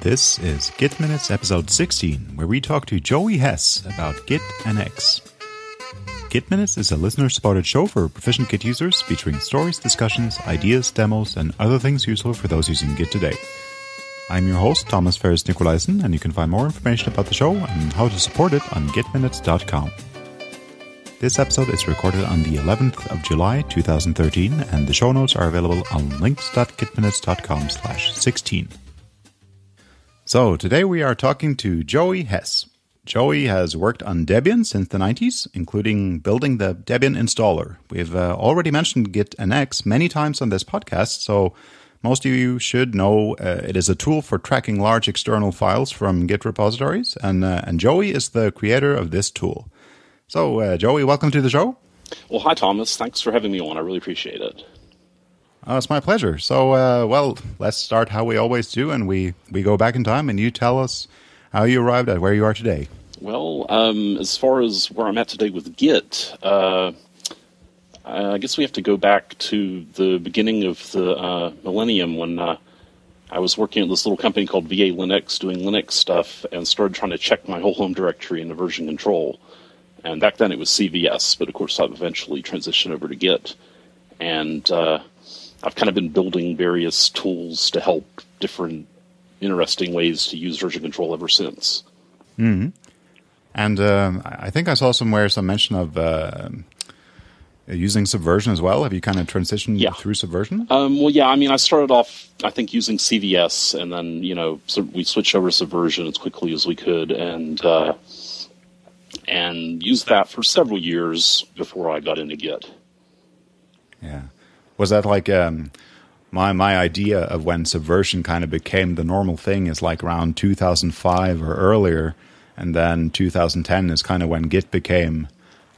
This is Git Minutes episode 16, where we talk to Joey Hess about Git Annex. Git Minutes is a listener supported show for proficient Git users featuring stories, discussions, ideas, demos, and other things useful for those using Git today. I'm your host, Thomas Ferris Nicolaisen, and you can find more information about the show and how to support it on gitminutes.com. This episode is recorded on the 11th of July 2013, and the show notes are available on links.gitminutes.com slash 16. So today we are talking to Joey Hess. Joey has worked on Debian since the 90s, including building the Debian installer. We've uh, already mentioned Git Annex many times on this podcast, so most of you should know uh, it is a tool for tracking large external files from Git repositories, and, uh, and Joey is the creator of this tool. So, uh, Joey, welcome to the show. Well, hi, Thomas. Thanks for having me on. I really appreciate it. Oh, it's my pleasure. So, uh, well, let's start how we always do, and we, we go back in time, and you tell us how you arrived at where you are today. Well, um, as far as where I'm at today with Git, uh, I guess we have to go back to the beginning of the uh, millennium when uh, I was working at this little company called VA Linux, doing Linux stuff, and started trying to check my whole home directory into version control. And back then it was CVS, but of course I've eventually transitioned over to Git. And uh, I've kind of been building various tools to help different interesting ways to use version control ever since. Mm-hmm. And um, I think I saw somewhere some mention of uh, using Subversion as well. Have you kind of transitioned yeah. through Subversion? Um, well, yeah. I mean, I started off, I think, using CVS, and then you know, so we switched over to Subversion as quickly as we could, and uh, and used that for several years before I got into Git. Yeah. Was that like um, my my idea of when Subversion kind of became the normal thing is like around 2005 or earlier, and then 2010 is kind of when Git became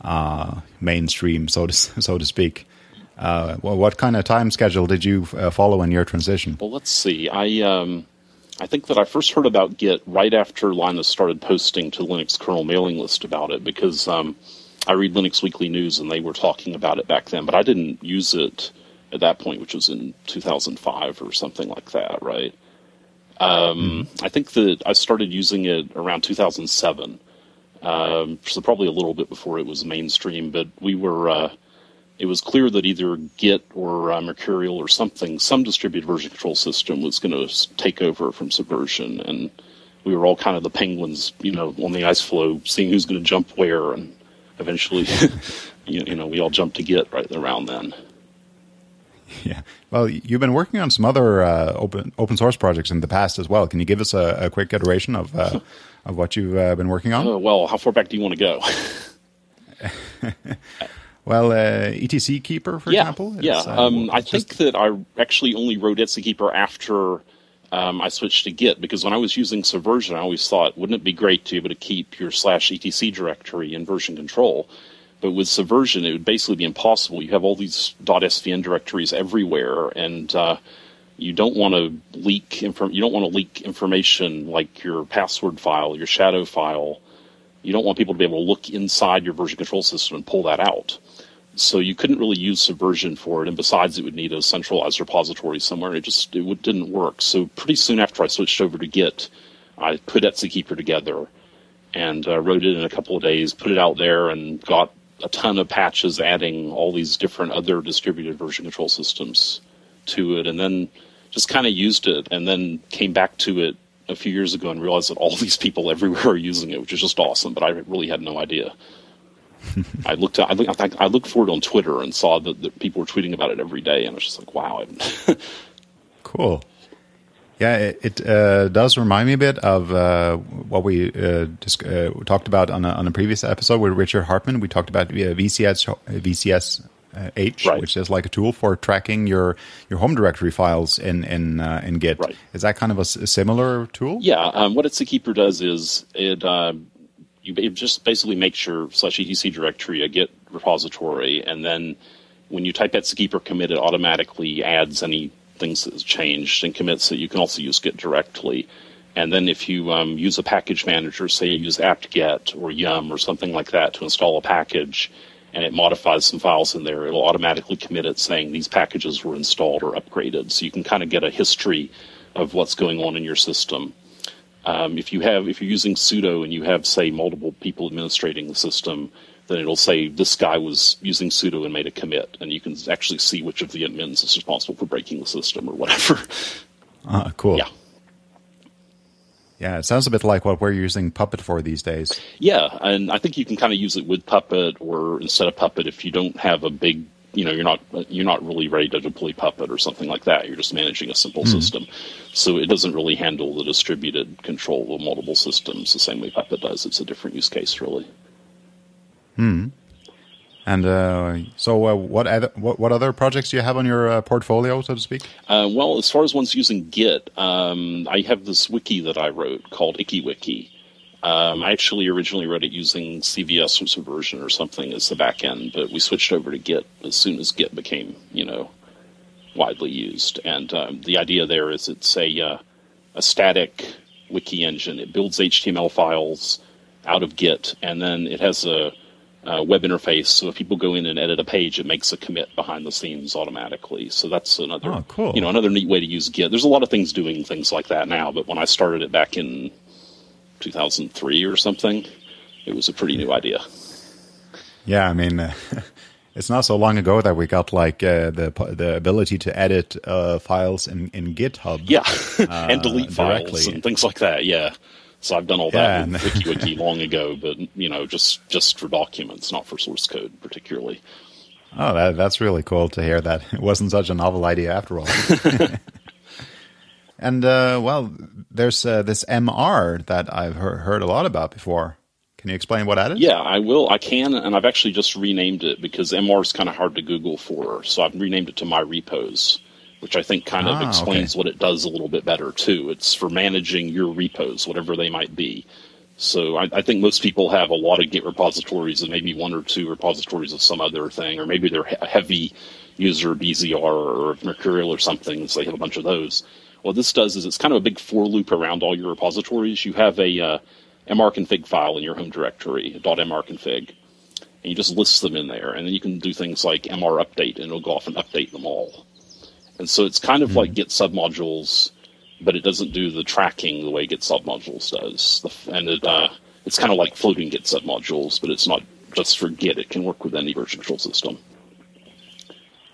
uh, mainstream, so to so to speak. Uh, well, what kind of time schedule did you uh, follow in your transition? Well, let's see. I um, I think that I first heard about Git right after Linus started posting to Linux kernel mailing list about it because um, I read Linux Weekly News and they were talking about it back then, but I didn't use it at that point, which was in 2005 or something like that, right? Um, I think that I started using it around 2007, um, so probably a little bit before it was mainstream. But we were, uh, it was clear that either Git or uh, Mercurial or something, some distributed version control system was going to take over from Subversion, and we were all kind of the penguins, you know, on the ice floe, seeing who's going to jump where, and eventually, you know, we all jumped to Git right around then. Yeah. Well, you've been working on some other uh, open open source projects in the past as well. Can you give us a, a quick iteration of uh, of what you've uh, been working on? Uh, well, how far back do you want to go? well, uh, etc keeper, for yeah, example. Yeah. Um, I think that I actually only wrote etc keeper after um, I switched to Git because when I was using Subversion, I always thought, wouldn't it be great to be able to keep your slash etc directory in version control? But with Subversion, it would basically be impossible. You have all these .svn directories everywhere, and uh, you don't want to leak inform- You don't want to leak information like your password file, your shadow file. You don't want people to be able to look inside your version control system and pull that out. So you couldn't really use Subversion for it, and besides, it would need a centralized repository somewhere. It just it didn't work. So pretty soon after I switched over to Git, I put etc-keeper together and uh, wrote it in a couple of days, put it out there, and got a ton of patches adding all these different other distributed version control systems to it, and then just kind of used it, and then came back to it a few years ago and realized that all these people everywhere are using it, which is just awesome. But I really had no idea. I looked. I looked. I looked for it on Twitter and saw that, that people were tweeting about it every day, and I was just like, "Wow!" cool. Yeah, it, it uh, does remind me a bit of uh, what we uh, just, talked about on a, on a previous episode with Richard Hartmann. We talked about VCS VCS H, right. which is like a tool for tracking your, your home directory files in in uh, in Git. Right. Is that kind of a, a similar tool? Yeah. Um, what etc-keeper does is it uh, you it just basically makes your slash etc directory a Git repository, and then when you type etc-keeper commit, it automatically adds any things that has changed and commits that You can also use Git directly. And then if you um, use a package manager, say you use apt-get or yum or something like that to install a package, and it modifies some files in there, it'll automatically commit it saying these packages were installed or upgraded. So you can kind of get a history of what's going on in your system. Um, if you have if you're using sudo and you have say multiple people administrating the system, then it'll say this guy was using sudo and made a commit, and you can actually see which of the admins is responsible for breaking the system or whatever. Ah, cool. Yeah. Yeah, it sounds a bit like what we're using Puppet for these days. Yeah, and I think you can kind of use it with Puppet or instead of Puppet if you don't have a big, you know, you're not you're not really ready to deploy Puppet or something like that. You're just managing a simple Mm-hmm. system, so it doesn't really handle the distributed control of multiple systems the same way Puppet does. It's a different use case, really. And uh, so, uh, what, other, what what other projects do you have on your uh, portfolio, so to speak? Uh, well, as far as ones using Git, um, I have this wiki that I wrote called IkiWiki. Um, I actually originally wrote it using CVS or Subversion or something as the backend, but we switched over to Git as soon as Git became, you know, widely used. And um, the idea there is it's a uh, a static wiki engine. It builds HTML files out of Git, and then it has a, a web interface. So if people go in and edit a page, it makes a commit behind the scenes automatically. So that's another, Oh, cool. you know, another neat way to use Git. There's a lot of things doing things like that now, but when I started it back in 2003 or something, it was a pretty new idea. Yeah, I mean, uh, it's not so long ago that we got like uh, the the ability to edit uh, files in in GitHub. Yeah, and delete files directly. and things like that. Yeah. So I've done all Yeah, that with and- IkiWiki long ago, but you know, just just for documents, not for source code particularly. Oh, that, that's really cool to hear that it wasn't such a novel idea after all. and uh, well, there's uh, this MR that I've heard, heard a lot about before. Can you explain what that is? Yeah, I will. I can, and I've actually just renamed it because MR is kind of hard to Google for. So I've renamed it to My Repos, which I think kind of Ah, explains okay. what it does a little bit better too. It's for managing your repos, whatever they might be. So I, I think most people have a lot of Git repositories and maybe one or two repositories of some other thing, or maybe they're a heavy user BZR or Mercurial or something, so they have a bunch of those. What this does is it's kind of a big for loop around all your repositories. You have a uh, mrconfig file in your home directory, .mrconfig, and you just list them in there, and then you can do things like mr update, and it'll go off and update them all. And so it's kind of like Git submodules, but it doesn't do the tracking the way Git submodules does. And it uh, it's kind of like floating Git submodules, but it's not just for Git. It can work with any version control system.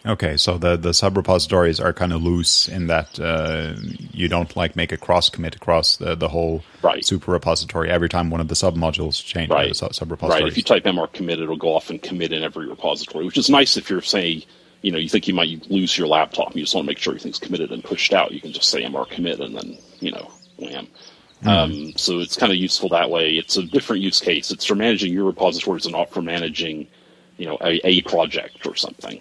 Okay, so the the sub repositories are kind of loose in that uh, you don't like make a cross commit across the, the whole Right. super repository every time one of the sub modules change. Right. The sub Right. If you type mr commit, it'll go off and commit in every repository, which is nice if you're saying, you know, you think you might lose your laptop and you just want to make sure everything's committed and pushed out. You can just say mr commit and then, you know, wham. Um, so it's kind of useful that way. It's a different use case. It's for managing your repositories and not for managing, you know, a, a project or something.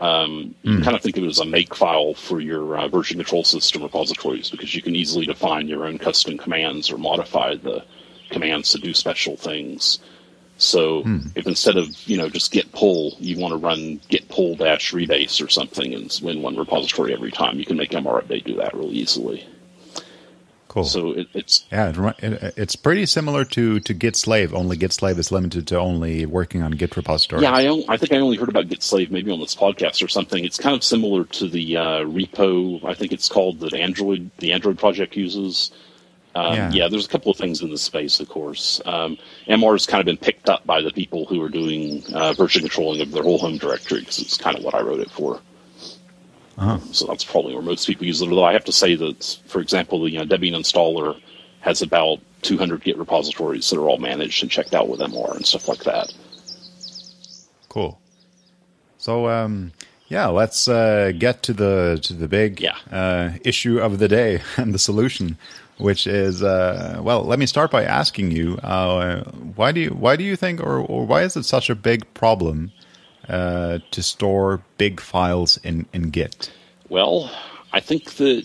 Um, you can kind of think of it as a make file for your uh, version control system repositories because you can easily define your own custom commands or modify the commands to do special things. So if instead of you know just git pull, you want to run git pull dash rebase or something and win one repository every time, you can make MR update do that really easily. cool. So it, it's yeah, it, it, it's pretty similar to, to Git slave. Only Git slave is limited to only working on Git repositories. Yeah, I, I think I only heard about Git Slave maybe on this podcast or something. It's kind of similar to the uh, repo. I think it's called that Android the Android project uses. Um, Yeah. yeah. there's a couple of things in this space, of course. Um, MR has kind of been picked up by the people who are doing uh, version controlling of their whole home directory because it's kind of what I wrote it for. Uh-huh. So that's probably where most people use it. Although I have to say that, for example, the uh, Debian installer has about 200 Git repositories that are all managed and checked out with MR and stuff like that. Cool. So um, yeah, let's uh, get to the to the big Yeah. uh, issue of the day and the solution, which is uh, well. Let me start by asking you uh, why do you why do you think or, or why is it such a big problem uh, to store big files in in Git? Well, I think that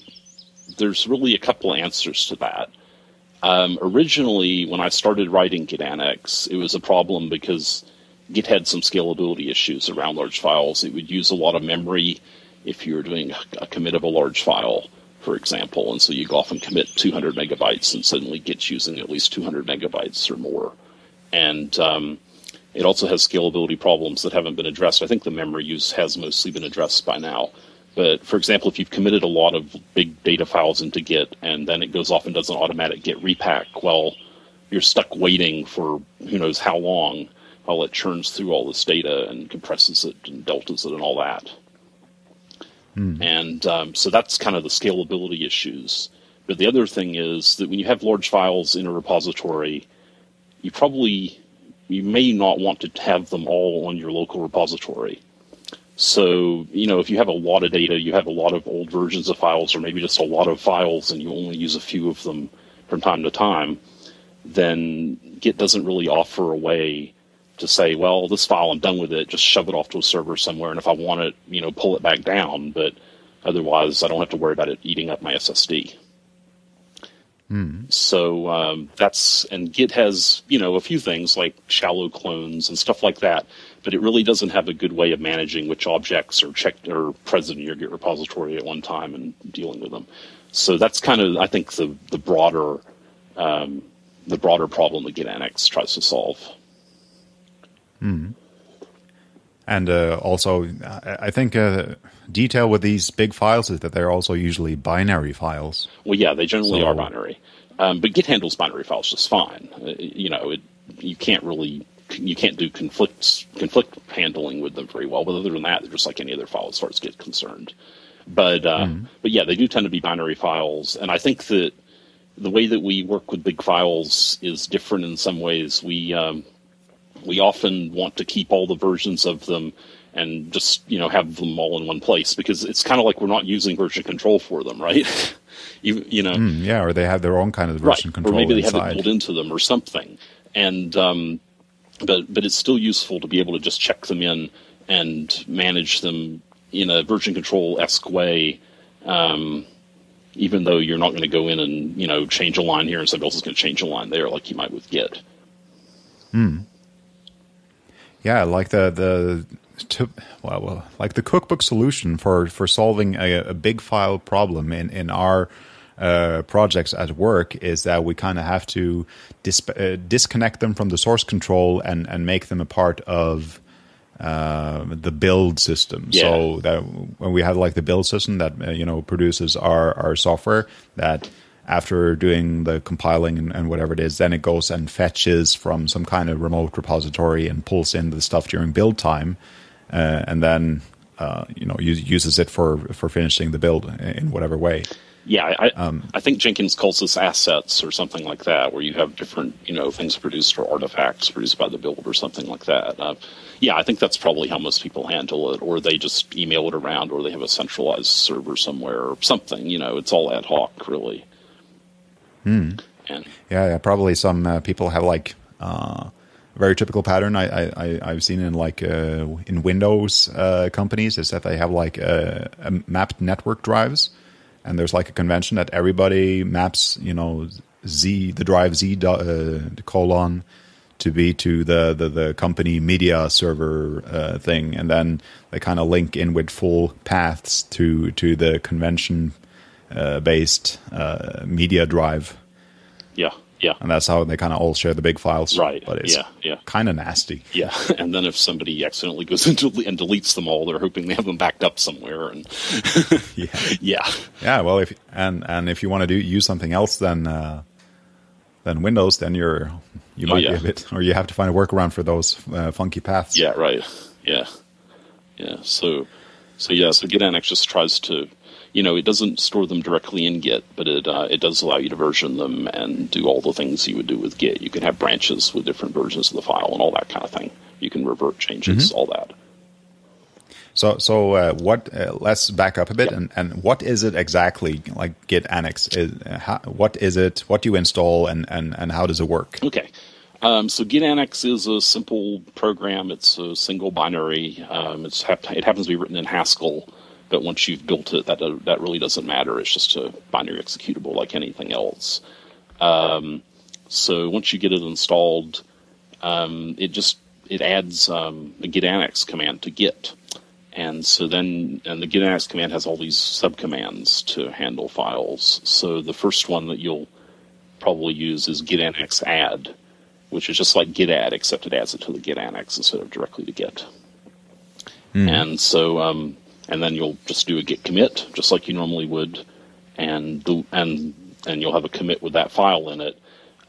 there's really a couple answers to that. Um, originally, when I started writing Git Annex, it was a problem because Git had some scalability issues around large files. It would use a lot of memory if you were doing a commit of a large file, for example, and so you go off and commit 200 megabytes, and suddenly Git's using at least 200 megabytes or more. And um, it also has scalability problems that haven't been addressed. I think the memory use has mostly been addressed by now. But for example, if you've committed a lot of big data files into Git and then it goes off and does an automatic Git repack, well, you're stuck waiting for who knows how long while it churns through all this data and compresses it and deltas it and all that. Mm. And um, so that's kind of the scalability issues. But the other thing is that when you have large files in a repository, you probably you may not want to have them all on your local repository. So, you know, if you have a lot of data, you have a lot of old versions of files, or maybe just a lot of files, and you only use a few of them from time to time, then Git doesn't really offer a way to say, well, this file, I'm done with it, just shove it off to a server somewhere, and if I want it, you know, pull it back down, but otherwise I don't have to worry about it eating up my SSD. Mm. So um, that's and Git has you know a few things like shallow clones and stuff like that, but it really doesn't have a good way of managing which objects are checked or present in your Git repository at one time and dealing with them. So that's kind of I think the the broader um, the broader problem that Git Annex tries to solve. Mm. And uh, also, I think uh, detail with these big files is that they're also usually binary files. Well, yeah, they generally so, are binary. Um, but Git handles binary files just fine. Uh, you know, it, you can't really you can't do conflicts conflict handling with them very well. But other than that, they're just like any other file as far as Git concerned. But uh, mm. but yeah, they do tend to be binary files, and I think that the way that we work with big files is different in some ways. We um, we often want to keep all the versions of them and just you know have them all in one place because it's kind of like we're not using version control for them, right? you you know, mm, yeah, or they have their own kind of version right. control, or maybe they inside. have it built into them or something. And um, but but it's still useful to be able to just check them in and manage them in a version control esque way. Um, even though you're not going to go in and you know change a line here and somebody else is going to change a line there, like you might with Git. Hmm. Yeah, like the the to, well, well, like the cookbook solution for for solving a, a big file problem in in our uh, projects at work is that we kind of have to dis- uh, disconnect them from the source control and and make them a part of uh, the build system. Yeah. So that when we have like the build system that uh, you know produces our our software that after doing the compiling and, and, whatever it is, then it goes and fetches from some kind of remote repository and pulls in the stuff during build time, uh, and then uh, you know use, uses it for for finishing the build in whatever way. Yeah, I, um, I think Jenkins calls this assets or something like that, where you have different you know things produced or artifacts produced by the build or something like that. Uh, yeah, I think that's probably how most people handle it, or they just email it around, or they have a centralized server somewhere or something. You know, it's all ad hoc, really. Hmm. And, yeah, yeah, probably some uh, people have like uh, very typical pattern. I, I I've seen in like uh, in Windows uh, companies is that they have like uh, mapped network drives, and there's like a convention that everybody maps you know z the drive z uh, colon to be to the the, the company media server uh, thing, and then they kind of link in with full paths to to the convention based uh, media drive. Yeah, yeah. And that's how they kind of all share the big files. Right. But it's yeah, yeah. kind of nasty. Yeah. And then if somebody accidentally goes into and deletes them all, they're hoping they have them backed up somewhere. And yeah, yeah, yeah. Well, if and and if you want to do use something else than uh, than Windows, then you're you oh, might oh, yeah. be a bit, or you have to find a workaround for those uh, funky paths. Yeah. Right. Yeah. Yeah. So so yeah. So GitAnnex just tries to you know, it doesn't store them directly in Git, but it uh, it does allow you to version them and do all the things you would do with Git. You can have branches with different versions of the file and all that kind of thing. You can revert changes, mm-hmm. all that. So, so uh, what? Uh, let's back up a bit, and, and what is it exactly? Like Git Annex, is, how, what is it? What do you install, and, and, and how does it work? Okay, um, so Git Annex is a simple program. It's a single binary. Um, it's it happens to be written in Haskell. But once you've built it, that that really doesn't matter. It's just a binary executable like anything else. Um, so once you get it installed, um, it just it adds um, a git annex command to git, and so then and the git annex command has all these subcommands to handle files. So the first one that you'll probably use is git annex add, which is just like git add except it adds it to the git annex instead of directly to git. Mm. And so um, and then you'll just do a git commit, just like you normally would, and the, and and you'll have a commit with that file in it.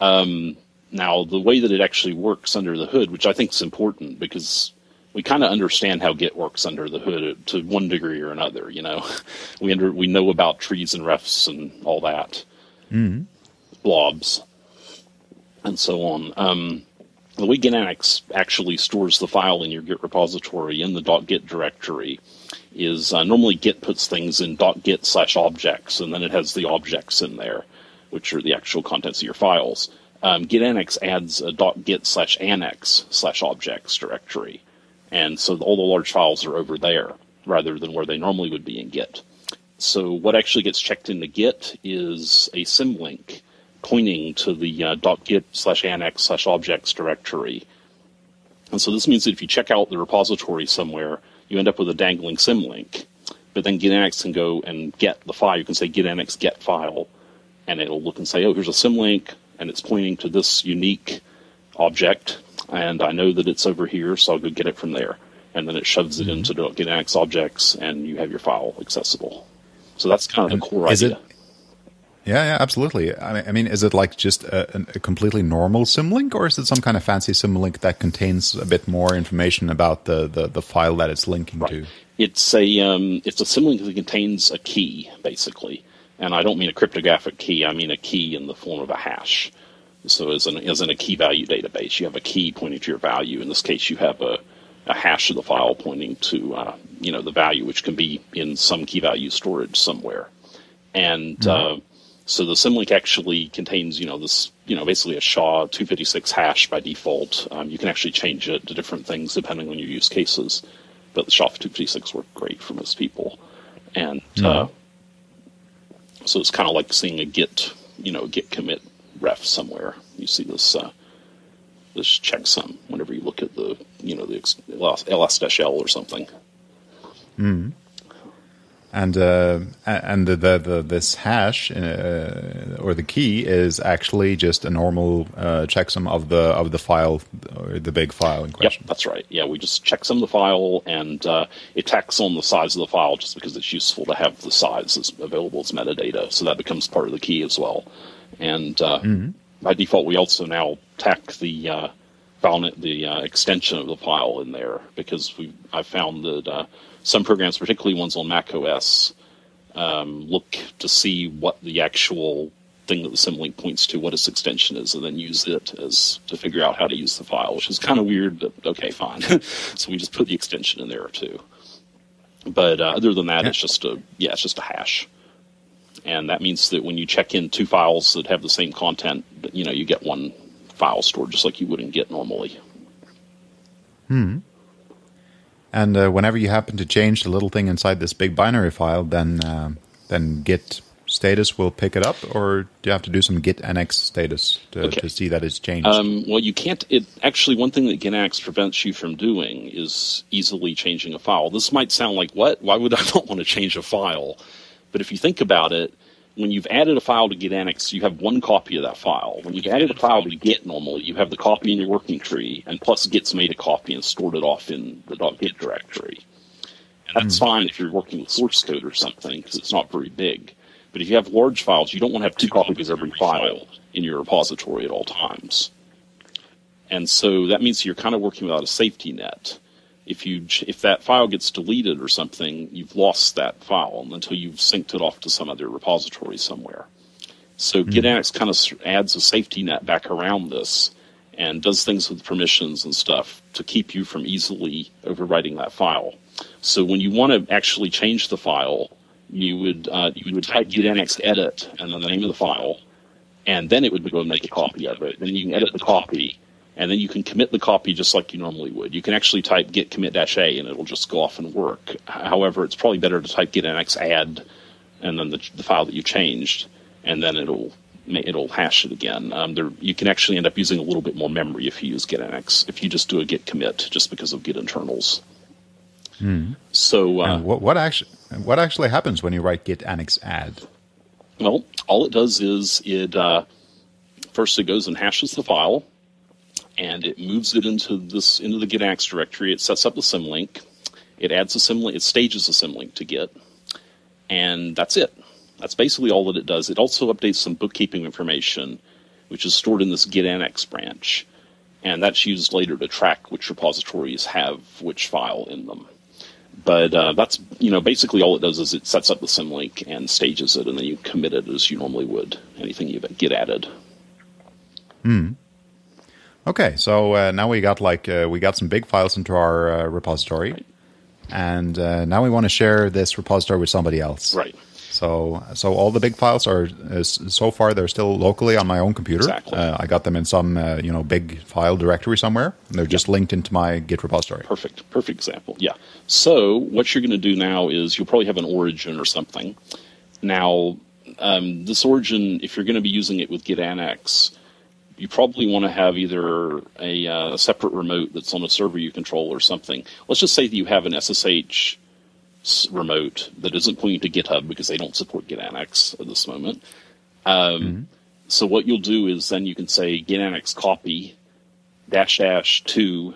Um, now, the way that it actually works under the hood, which I think is important because we kind of understand how Git works under the hood to one degree or another. You know, we under, we know about trees and refs and all that, mm-hmm. blobs, and so on. Um, the way Git actually stores the file in your Git repository in the .git directory is uh, normally Git puts things in .git slash objects, and then it has the objects in there, which are the actual contents of your files. Um, Git Annex adds a .git slash annex slash objects directory, and so all the large files are over there rather than where they normally would be in Git. So what actually gets checked into Git is a symlink pointing to the uh, .git slash annex slash objects directory. And so this means that if you check out the repository somewhere, you end up with a dangling symlink. But then GitAnnex can go and get the file. You can say GitAnnex get file, and it'll look and say, oh, here's a symlink, and it's pointing to this unique object, and I know that it's over here, so I'll go get it from there. And then it shoves it mm-hmm. into the objects, and you have your file accessible. So that's kind of the core idea. It, yeah, yeah, absolutely. I mean, is it like just a, a, completely normal symlink, or is it some kind of fancy symlink that contains a bit more information about the, the, the file that it's linking right. to? It's a um, it's a symlink that contains a key, basically, and I don't mean a cryptographic key. I mean a key in the form of a hash. So, as in, as in a key value database, you have a key pointing to your value. In this case, you have a, a hash of the file pointing to uh, you know the value, which can be in some key value storage somewhere, and mm-hmm. uh, so the symlink actually contains, you know, this, you know, basically a SHA 256 hash by default. Um, you can actually change it to different things depending on your use cases, but the SHA 256 work great for most people. And mm-hmm. uh, so it's kind of like seeing a Git, you know, Git commit ref somewhere. You see this uh, this checksum whenever you look at the, you know, the ls-l or something. Mm and uh, and the, the, the, this hash uh, or the key is actually just a normal uh, checksum of the of the file or the big file in question. Yep, that's right. Yeah, we just checksum the file and uh, it tacks on the size of the file just because it's useful to have the size as available as metadata, so that becomes part of the key as well. And uh, mm-hmm. by default, we also now tack the uh, file the extension of the file in there because we I found that some programs, particularly ones on Mac OS, um, look to see what the actual thing that the symlink points to, what its extension is, and then use it as to figure out how to use the file, which is kind of weird, but okay, fine. so we just put the extension in there too. But uh, other than that, yeah. it's just a yeah, it's just a hash, and that means that when you check in two files that have the same content, you know, you get one file stored just like you would not Git normally. Hmm. And uh, whenever you happen to change the little thing inside this big binary file, then uh, then Git status will pick it up, or do you have to do some Git annex status to, okay. to see that it's changed? Um, well, you can't. It actually one thing that Git annex prevents you from doing is easily changing a file. This might sound like what? Why would I not want to change a file? But if you think about it, when you've added a file to Git Annex, you have one copy of that file. When you've added a file to Git normally, you have the copy in your working tree, and plus Git's made a copy and stored it off in the .git directory. And that's mm. fine if you're working with source code or something, because it's not very big. But if you have large files, you don't want to have two copies of every file in your repository at all times. And so that means you're kind of working without a safety net if you if that file gets deleted or something, you've lost that file until you've synced it off to some other repository somewhere. So mm-hmm. Kind of adds a safety net back around this and does things with permissions and stuff to keep you from easily overwriting that file. So when you want to actually change the file, you would uh, you would type GitAnnex edit and then the name of the file, and then it would go and make a copy of it. Then you can edit the copy and then you can commit the copy just like you normally would. You can actually type git commit dash a and it'll just go off and work. However, it's probably better to type git annex add and then the, the file that you changed, and then it'll it'll hash it again. Um, there, you can actually end up using a little bit more memory if you use git annex if you just do a git commit just because of git internals. Mm. So uh, what, what actually what actually happens when you write git annex add? Well, all it does is it uh, first it goes and hashes the file and it moves it into this into the GitAnnex directory. It sets up the symlink. It adds a symlink, it stages a symlink to Git, and that's it. That's basically all that it does. It also updates some bookkeeping information, which is stored in this Git annex branch, and that's used later to track which repositories have which file in them. But uh, that's you know basically all it does is it sets up the symlink and stages it, and then you commit it as you normally would anything you get added. Hmm. Okay, so uh, now we got like uh, we got some big files into our uh, repository, and uh, now we want to share this repository with somebody else. Right. So, so all the big files are uh, so far they're still locally on my own computer. Exactly. Uh, I got them in some uh, you know big file directory somewhere. And they're just linked into my Git repository. Perfect. Perfect example. Yeah. So what you're going to do now is you'll probably have an origin or something. Now, um, this origin, if you're going to be using it with Git Annex, you probably want to have either a, uh, separate remote that's on a server you control or something. Let's just say that you have an SSH remote that isn't pointing to GitHub because they don't support Git Annex at this moment. Um, mm-hmm. So what you'll do is then you can say Git Annex copy dash dash to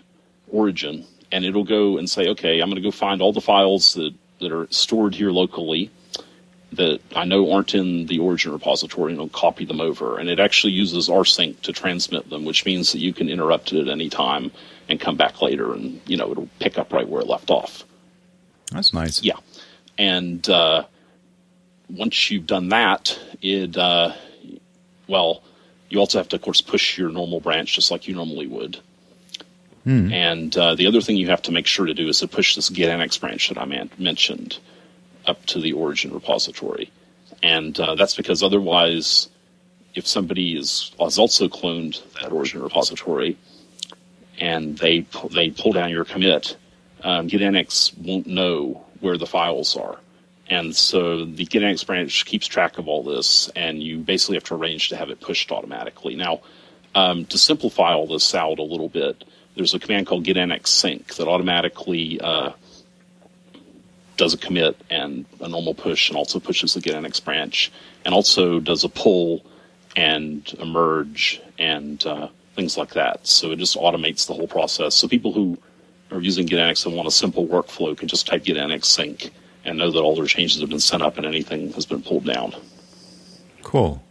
origin, and it'll go and say, okay, I'm going to go find all the files that, that are stored here locally that I know aren't in the origin repository and it'll copy them over. And it actually uses rsync to transmit them, which means that you can interrupt it at any time and come back later and, you know, it'll pick up right where it left off. That's nice. Yeah. And uh, once you've done that, it, uh, well, you also have to, of course, push your normal branch just like you normally would. Hmm. And uh, the other thing you have to make sure to do is to push this git annex branch that I man- mentioned up to the origin repository. And uh, that's because otherwise, if somebody is has also cloned that origin repository and they they pull down your commit, um, GitAnnex won't know where the files are. And so the GitAnnex branch keeps track of all this, and you basically have to arrange to have it pushed automatically. Now, um, to simplify all this out a little bit, there's a command called GitAnnex sync that automatically uh, does a commit and a normal push, and also pushes the GitAnnex branch, and also does a pull and a merge and uh, things like that. So it just automates the whole process. So people who are using GitAnnex and want a simple workflow can just type GitAnnex sync and know that all their changes have been sent up and anything has been pulled down. Cool.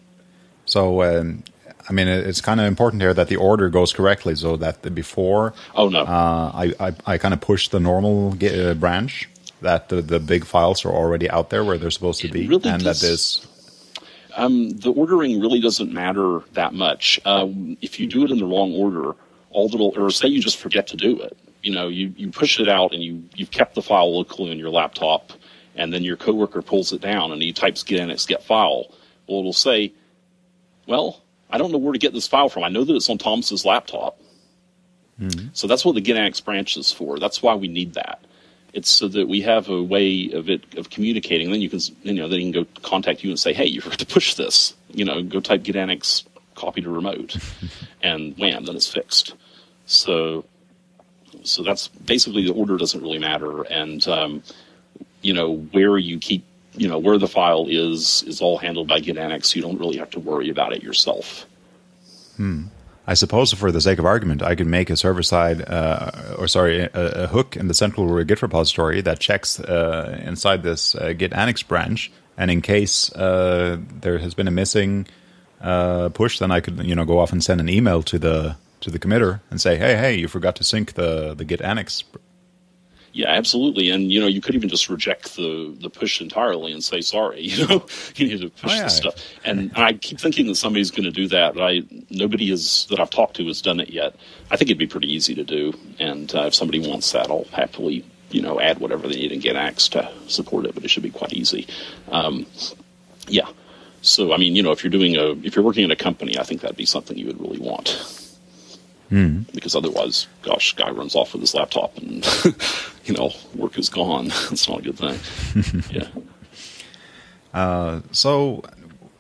So, um, I mean, it's kind of important here that the order goes correctly, so that the before. Oh no. Uh, I, I, I kind of push the normal Git, uh, branch that the, the big files are already out there where they're supposed to be, really and does, that this. Um, the ordering really doesn't matter that much. Um, if you do it in the wrong order, all that'll, or say you just forget to do it, you know, you, you push it out and you, you've kept the file locally on your laptop, and then your coworker pulls it down and he types git annex get file. Well, it'll say, well, I don't know where to get this file from. I know that it's on Thomas's laptop. Mm-hmm. So that's what the GitAnnex branch is for. That's why we need that. It's so that we have a way of it of communicating. Then you can you know then he can go contact you and say, hey, you forgot to push this. You know, go type GitAnnex copy to remote, and wham, then it's fixed. So so that's basically the order doesn't really matter, and um, you know where you keep you know where the file is is all handled by GitAnnex. So you don't really have to worry about it yourself. Hmm. I suppose, for the sake of argument, I could make a server side, uh, or sorry, a, a, hook in the central Git repository that checks uh, inside this uh, Git Annex branch, and in case uh, there has been a missing uh, push, then I could, you know, go off and send an email to the to the committer and say, hey, hey, you forgot to sync the the Git Annex yeah, absolutely. And you know, you could even just reject the the push entirely and say sorry. You know, you need to push oh, yeah. this stuff. And I keep thinking that somebody's going to do that. But I nobody is that I've talked to has done it yet. I think it'd be pretty easy to do. And uh, if somebody wants that, I'll happily you know add whatever they need and Git Annex to support it. But it should be quite easy. Um, yeah. So I mean, you know, if you're doing a if you're working in a company, I think that'd be something you would really want. Mm. Because otherwise, gosh, guy runs off with his laptop and you know work is gone. It's not a good thing. yeah. Uh, so,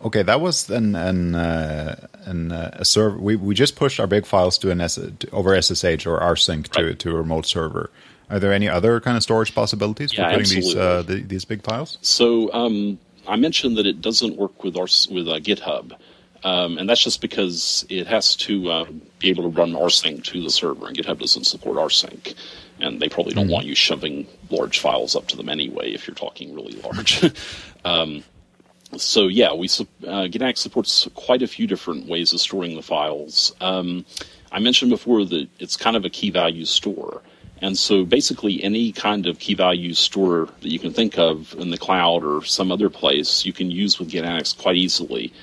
okay, that was an an, uh, an uh, a server. We we just pushed our big files to an S- to, over SSH or rsync to right. to a remote server. Are there any other kind of storage possibilities yeah, for putting absolutely. these uh, the, these big files? So um, I mentioned that it doesn't work with our with uh, GitHub. Um, and that's just because it has to uh, be able to run rsync to the server, and GitHub doesn't support rsync. And they probably don't mm-hmm. want you shoving large files up to them anyway if you're talking really large. um, so yeah, we uh, GitAnnex supports quite a few different ways of storing the files. Um, I mentioned before that it's kind of a key value store. And so basically any kind of key value store that you can think of in the cloud or some other place, you can use with GitAnnex quite easily.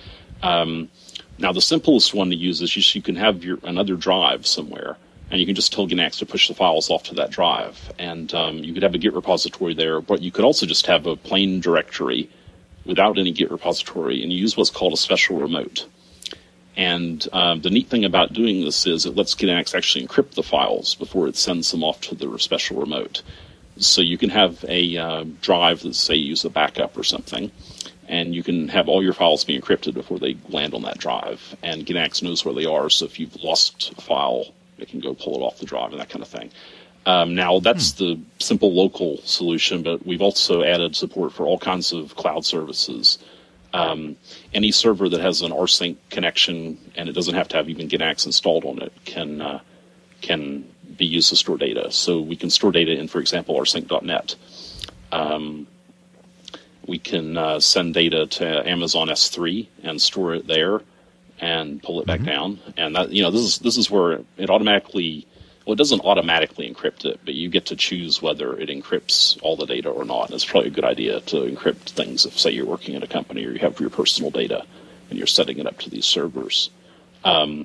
Um, now the simplest one to use is you can have your another drive somewhere and you can just tell GitAnnex to push the files off to that drive. And um, you could have a Git repository there, but you could also just have a plain directory without any Git repository and use what's called a special remote. And um, the neat thing about doing this is it lets GitAnnex actually encrypt the files before it sends them off to the special remote. So you can have a uh, drive that say use a backup or something, and you can have all your files be encrypted before they land on that drive. And GitAnnex knows where they are, so if you've lost a file, it can go pull it off the drive and that kind of thing. Um, now that's hmm. the simple local solution, but we've also added support for all kinds of cloud services. Um, any server that has an rsync connection and it doesn't have to have even GitAnnex installed on it can uh, can be used to store data. So we can store data in, for example, rsync.net. Um, we can uh, send data to Amazon S3 and store it there and pull it back mm-hmm. down. And that you know this is this is where it automatically well, it doesn't automatically encrypt it, but you get to choose whether it encrypts all the data or not. It's probably a good idea to encrypt things if, say, you're working at a company or you have your personal data and you're setting it up to these servers. Um,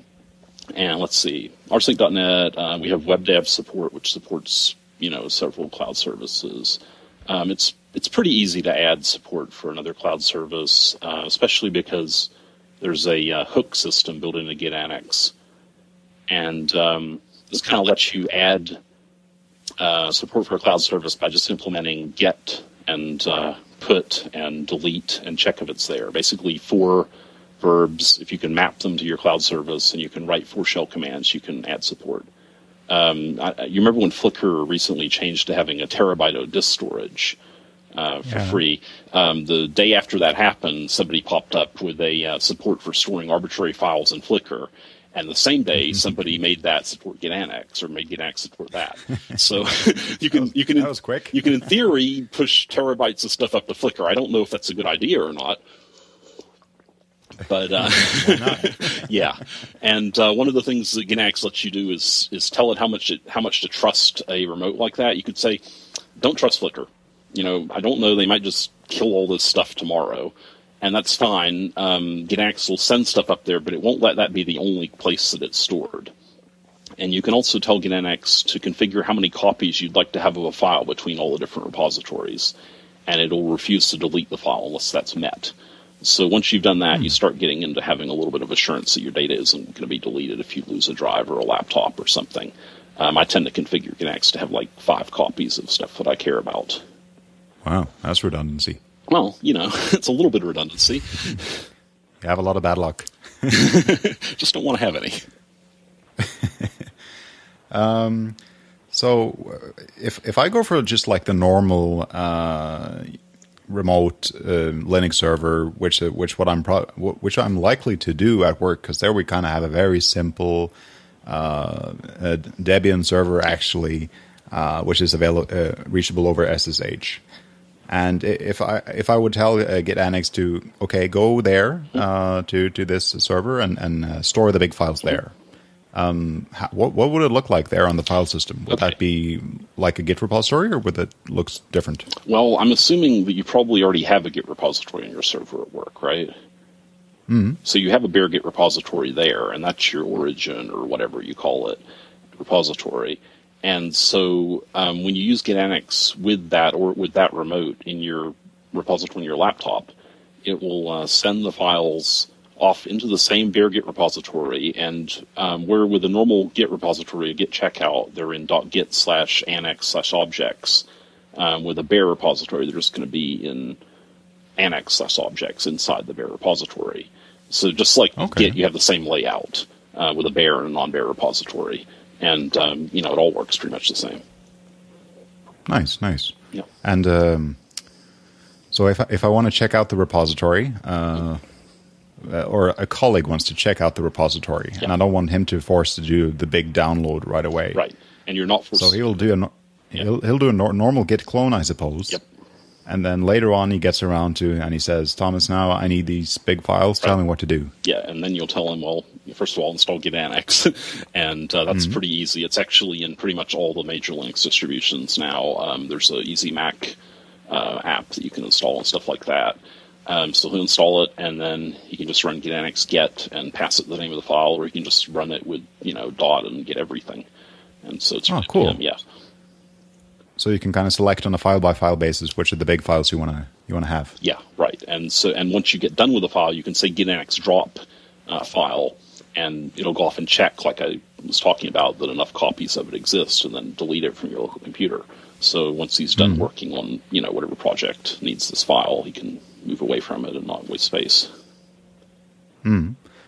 and let's see, rsync.net, uh, we have WebDAV support, which supports you know several cloud services. Um, it's it's pretty easy to add support for another cloud service, uh, especially because there's a uh, hook system built into Git Annex, and um, this kind of lets you add uh, support for a cloud service by just implementing get and uh, put and delete and check if it's there. Basically, four verbs. If you can map them to your cloud service and you can write four shell commands, you can add support. Um, I, you remember when Flickr recently changed to having a terabyte of disk storage uh, for yeah. free? Um, the day after that happened, somebody popped up with a uh, support for storing arbitrary files in Flickr, and the same day mm-hmm. somebody made that support GitAnnex or made GitAnnex support that. So you can was, you can that was quick. you can in theory push terabytes of stuff up to Flickr. I don't know if that's a good idea or not. But uh, yeah, and uh, one of the things that GitAnnex lets you do is is tell it how much it, how much to trust a remote like that. You could say, "Don't trust Flickr." You know, I don't know. They might just kill all this stuff tomorrow and that's fine. Um, GitAnnex will send stuff up there, but it won't let that be the only place that it's stored. And you can also tell GitAnnex to configure how many copies you'd like to have of a file between all the different repositories, and it'll refuse to delete the file unless that's met. So once you've done that, hmm. you start getting into having a little bit of assurance that your data isn't going to be deleted if you lose a drive or a laptop or something. Um, I tend to configure GitAnnex to have like five copies of stuff that I care about. Wow, that's redundancy. Well, you know, it's a little bit of redundancy. You have a lot of bad luck. Just don't want to have any. um, so if if I go for just like the normal uh, remote uh, Linux server, which uh, which what I'm pro- which I'm likely to do at work, because there we kind of have a very simple uh, Debian server actually, uh, which is available reachable over SSH. And if I if I would tell uh, Annex to okay go there uh, to to this server and and uh, store the big files there, um, how, what what would it look like there on the file system? Would okay. that be like a Git repository, or would it look different? Well, I'm assuming that you probably already have a Git repository on your server at work, right? Mm-hmm. So you have a bare Git repository there, and that's your origin or whatever you call it repository. And so um, when you use GitAnnex with that or with that remote in your repository on your laptop, it will uh, send the files off into the same bare Git repository. And um, where with a normal Git repository, a Git checkout, they're in .git slash annex slash objects. Um, with a bare repository, they're just going to be in annex slash objects inside the bare repository. So just like okay. Git, you have the same layout uh, with a bare and a non-bare repository and um, you know it all works pretty much the same. Nice, nice. Yeah. And um, so if I, if I want to check out the repository, uh, uh, or a colleague wants to check out the repository, Yeah. and I don't want him to force to do the big download right away. Right. And you're not forced So he'll do a no- he'll he'll do a nor- normal git clone, I suppose. Yep. And then later on, he gets around to and he says, "Thomas, now I need these big files. Tell me what to do." Yeah, and then you'll tell him, well, first of all, install Git Annex, and uh, that's Mm-hmm. pretty easy. It's actually in pretty much all the major Linux distributions now. Um, there's a Easy Mac uh, app that you can install and stuff like that. Um, so he'll install it, and then he can just run Git Annex get and pass it the name of the file, or he can just run it with you know dot and get everything. And so it's Oh, cool. yeah, So you can kind of select on a file by file basis which are the big files you want to you want to have. Yeah, right. And so, and once you get done with the file, you can say git annex drop uh, file, and it'll go off and check, like I was talking about, that enough copies of it exist, and then delete it from your local computer. So once he's done working on, you know, whatever project needs this file, he can move away from it and not waste space.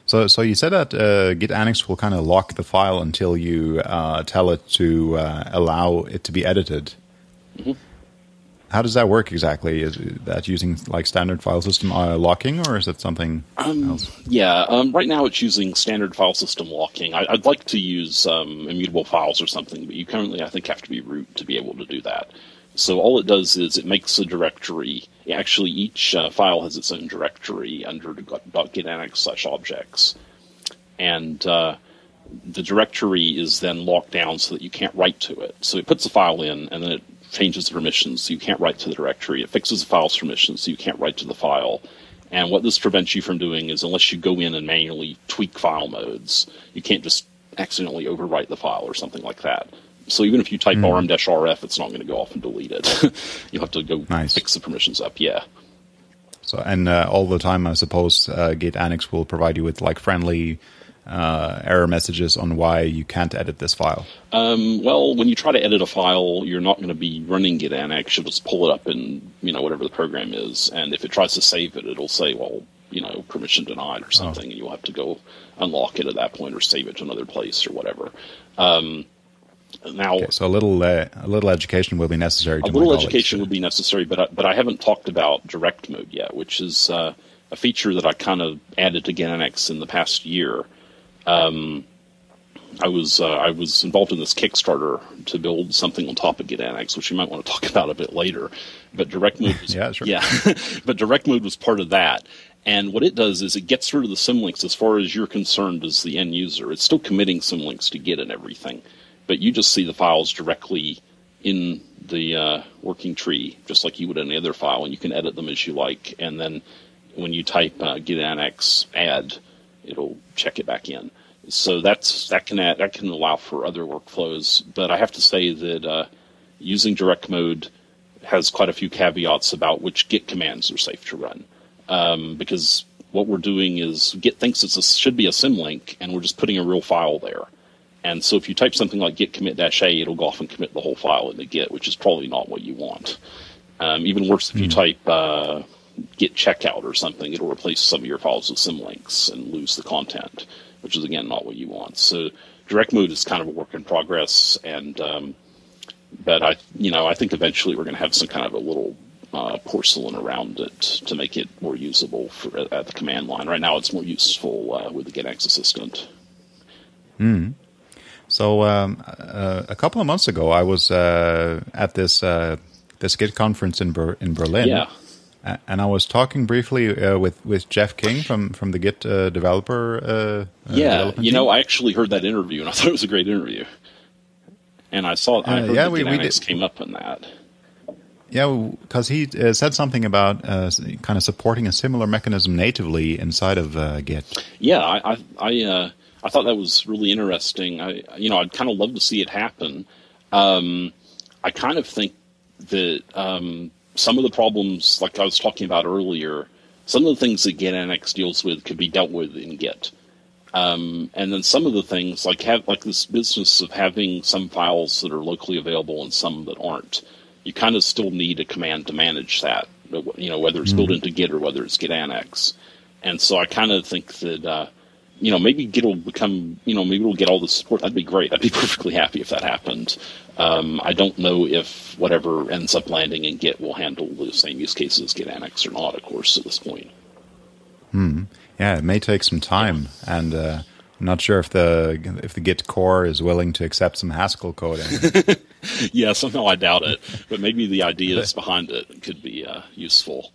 So, so you said that uh, Git Annex will kind of lock the file until you uh, tell it to uh, allow it to be edited. Mm-hmm. How does that work exactly? Is that using like standard file system uh, locking, or is it something else? Yeah, um, right now it's using standard file system locking. I, I'd like to use um, immutable files or something, but you currently, I think, have to be root to be able to do that. So all it does is it makes a directory. Actually, each uh, file has its own directory under .git annex slash objects, and uh, the directory is then locked down so that you can't write to it. So it puts the file in, and then it changes the permissions so you can't write to the directory. It fixes the file's permissions so you can't write to the file. And what this prevents you from doing is, unless you go in and manually tweak file modes, you can't just accidentally overwrite the file or something like that. So even if you type rm-rf, it's not going to go off and delete it. You'll have to go Nice. fix the permissions up. Yeah. So, and uh, all the time, I suppose uh, Git Annex will provide you with like friendly uh, error messages on why you can't edit this file. Um, well, when you try to edit a file, you're not going to be running Git Annex. You'll just pull it up in you know whatever the program is, and if it tries to save it, it'll say, well, you know, permission denied or something, and you'll have to go unlock it at that point or save it to another place or whatever. Um, now, Okay, so a little uh, a little education will be necessary. a little education would be necessary, but I, but I haven't talked about direct mode yet, which is uh, a feature that I kind of added to Git Annex in the past year. Um, I was uh, I was involved in this Kickstarter to build something on top of Git Annex, which we might want to talk about a bit later. But direct mode, was, Yeah, sure. yeah, but direct mode was part of that. And what it does is it gets rid of the symlinks as far as you're concerned as the end user. It's still committing symlinks to Git and everything, but you just see the files directly in the uh, working tree, just like you would any other file, and you can edit them as you like. And then when you type uh, git annex add, it'll check it back in. So that's that can add, that can allow for other workflows. But I have to say that uh, using direct mode has quite a few caveats about which Git commands are safe to run. Um, because what we're doing is Git thinks it's a, should be a symlink, and we're just putting a real file there. And so if you type something like git commit dash a, it'll go off and commit the whole file into Git, which is probably not what you want. Um, even worse, if you type uh, git checkout or something, it'll replace some of your files with symlinks and lose the content, which is again not what you want. So direct mode is kind of a work in progress, and um, but I, you know, I think eventually we're going to have some kind of a little uh, porcelain around it to make it more usable for, at the command line. Right now, it's more useful uh, with the Git Annex assistant. So um, uh, a couple of months ago, I was uh, at this uh, this Git conference in Ber- in Berlin. Yeah. And I was talking briefly uh, with with Jeff King from from the Git uh, developer. Uh, uh, Yeah, you know, team. I actually heard that interview and I thought it was a great interview. And I saw, I Uh, heard yeah, that we- we Dynamics did- came up in that. yeah, because he uh, said something about uh, kind of supporting a similar mechanism natively inside of uh, Git. Yeah, I, I, I, uh, I thought that was really interesting. I, you know, I'd kind of love to see it happen. Um, I kind of think that um, some of the problems, like I was talking about earlier, some of the things that Git Annex deals with could be dealt with in Git. Um, and then some of the things, like have like this business of having some files that are locally available and some that aren't, you kind of still need a command to manage that. You know, whether it's built into Git or whether it's Git Annex. And so I kind of think that, uh, you know, maybe Git will become, you know, maybe it'll get all the support. That'd be great. I'd be perfectly happy if that happened. Um, I don't know if whatever ends up landing in Git will handle the same use cases as Git Annex or not, of course, at this point. Yeah, Yeah, it may take some time, and uh, I'm not sure if the if the Git core is willing to accept some Haskell coding. yeah, somehow I doubt it, but maybe the ideas behind it could be uh, useful.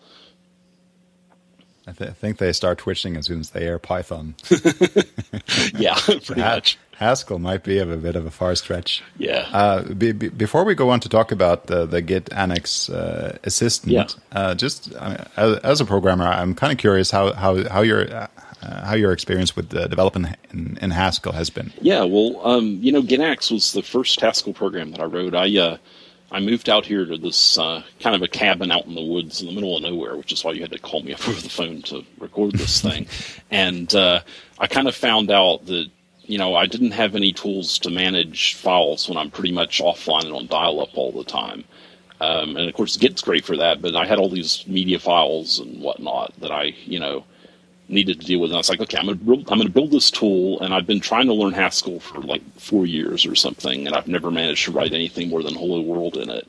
I, th- I, think they start twitching as soon as they air Python. yeah, pretty much. Haskell might be of a bit of a far stretch. Yeah. Uh, be, be, before we go on to talk about the, the Git Annex uh, assistant, yeah. uh, just as, as, a programmer, I'm kind of curious how how how your uh, how your experience with the development in, in, Haskell has been. Yeah, well, um, you know, GitAnnex was the first Haskell program that I wrote. I uh, I moved out here to this uh, kind of a cabin out in the woods in the middle of nowhere, which is why you had to call me up over the phone to record this thing. and uh, I kind of found out that you know I didn't have any tools to manage files when I'm pretty much offline and on dial-up all the time. Um, and of course, Git's great for that, but I had all these media files and whatnot that I, you know, needed to deal with. And I was like, okay, I'm going to I'm going to build this tool, and I've been trying to learn Haskell for like four years or something, and I've never managed to write anything more than Hello World in it.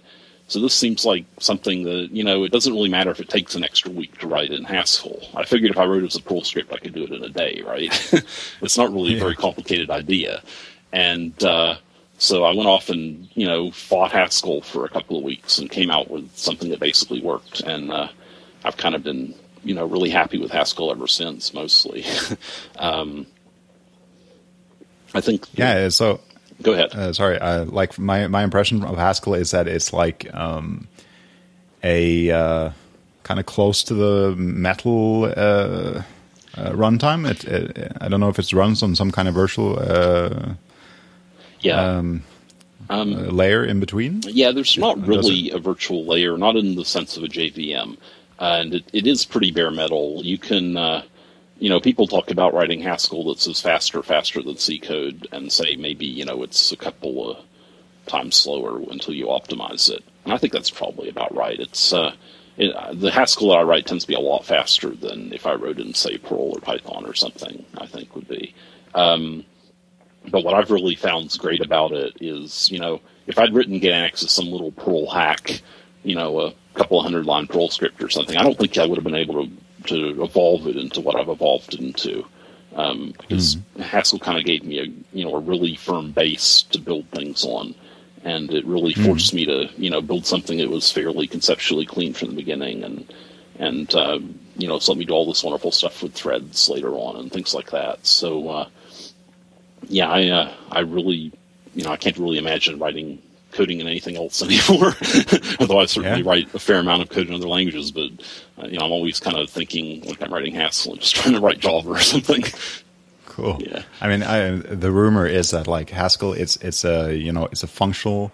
So this seems like something that you know it doesn't really matter if it takes an extra week to write in Haskell. I figured if I wrote it as a Perl script, I could do it in a day, right? it's not really a very complicated idea, and uh, so I went off and you know fought Haskell for a couple of weeks and came out with something that basically worked, and uh, I've kind of been you know really happy with Haskell ever since. Mostly, um, I think. Yeah. So go ahead. Uh, sorry. Uh, like my my impression of Haskell is that it's like um, a uh, kind of close to the metal uh, uh, runtime. It, it, I don't know if it runs on some kind of virtual. Uh, yeah. Um, um, layer in between? Yeah, there's not really a virtual layer, not in the sense of a JVM and it, it is pretty bare metal. You can, uh, you know, people talk about writing Haskell that says faster, faster than C code, and say maybe you know it's a couple of times slower until you optimize it. And I think that's probably about right. It's uh, it, the Haskell that I write tends to be a lot faster than if I wrote in say Perl or Python or something. I think would be. Um, but what I've really found great about it is, you know, if I'd written GitAnnex as some little Perl hack, you know, a couple of hundred line Perl script or something, I don't think I would have been able to, to evolve it into what I've evolved into. Um, because mm-hmm. Haskell kind of gave me a you know a really firm base to build things on, and it really mm-hmm. forced me to you know build something that was fairly conceptually clean from the beginning, and and uh, you know it's let me do all this wonderful stuff with threads later on and things like that. So uh, yeah, I uh, I really you know I can't really imagine writing coding in anything else anymore. Although I certainly yeah. write a fair amount of code in other languages, but uh, you know I'm always kind of thinking like I'm writing Haskell and just trying to write Java or something. Cool. Yeah. I mean, I, the rumor is that like Haskell, it's it's a you know it's a functional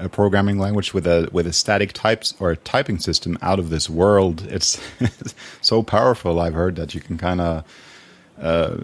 uh, programming language with a with a static types or a typing system out of this world. It's so powerful. I've heard that you can kind of. Uh,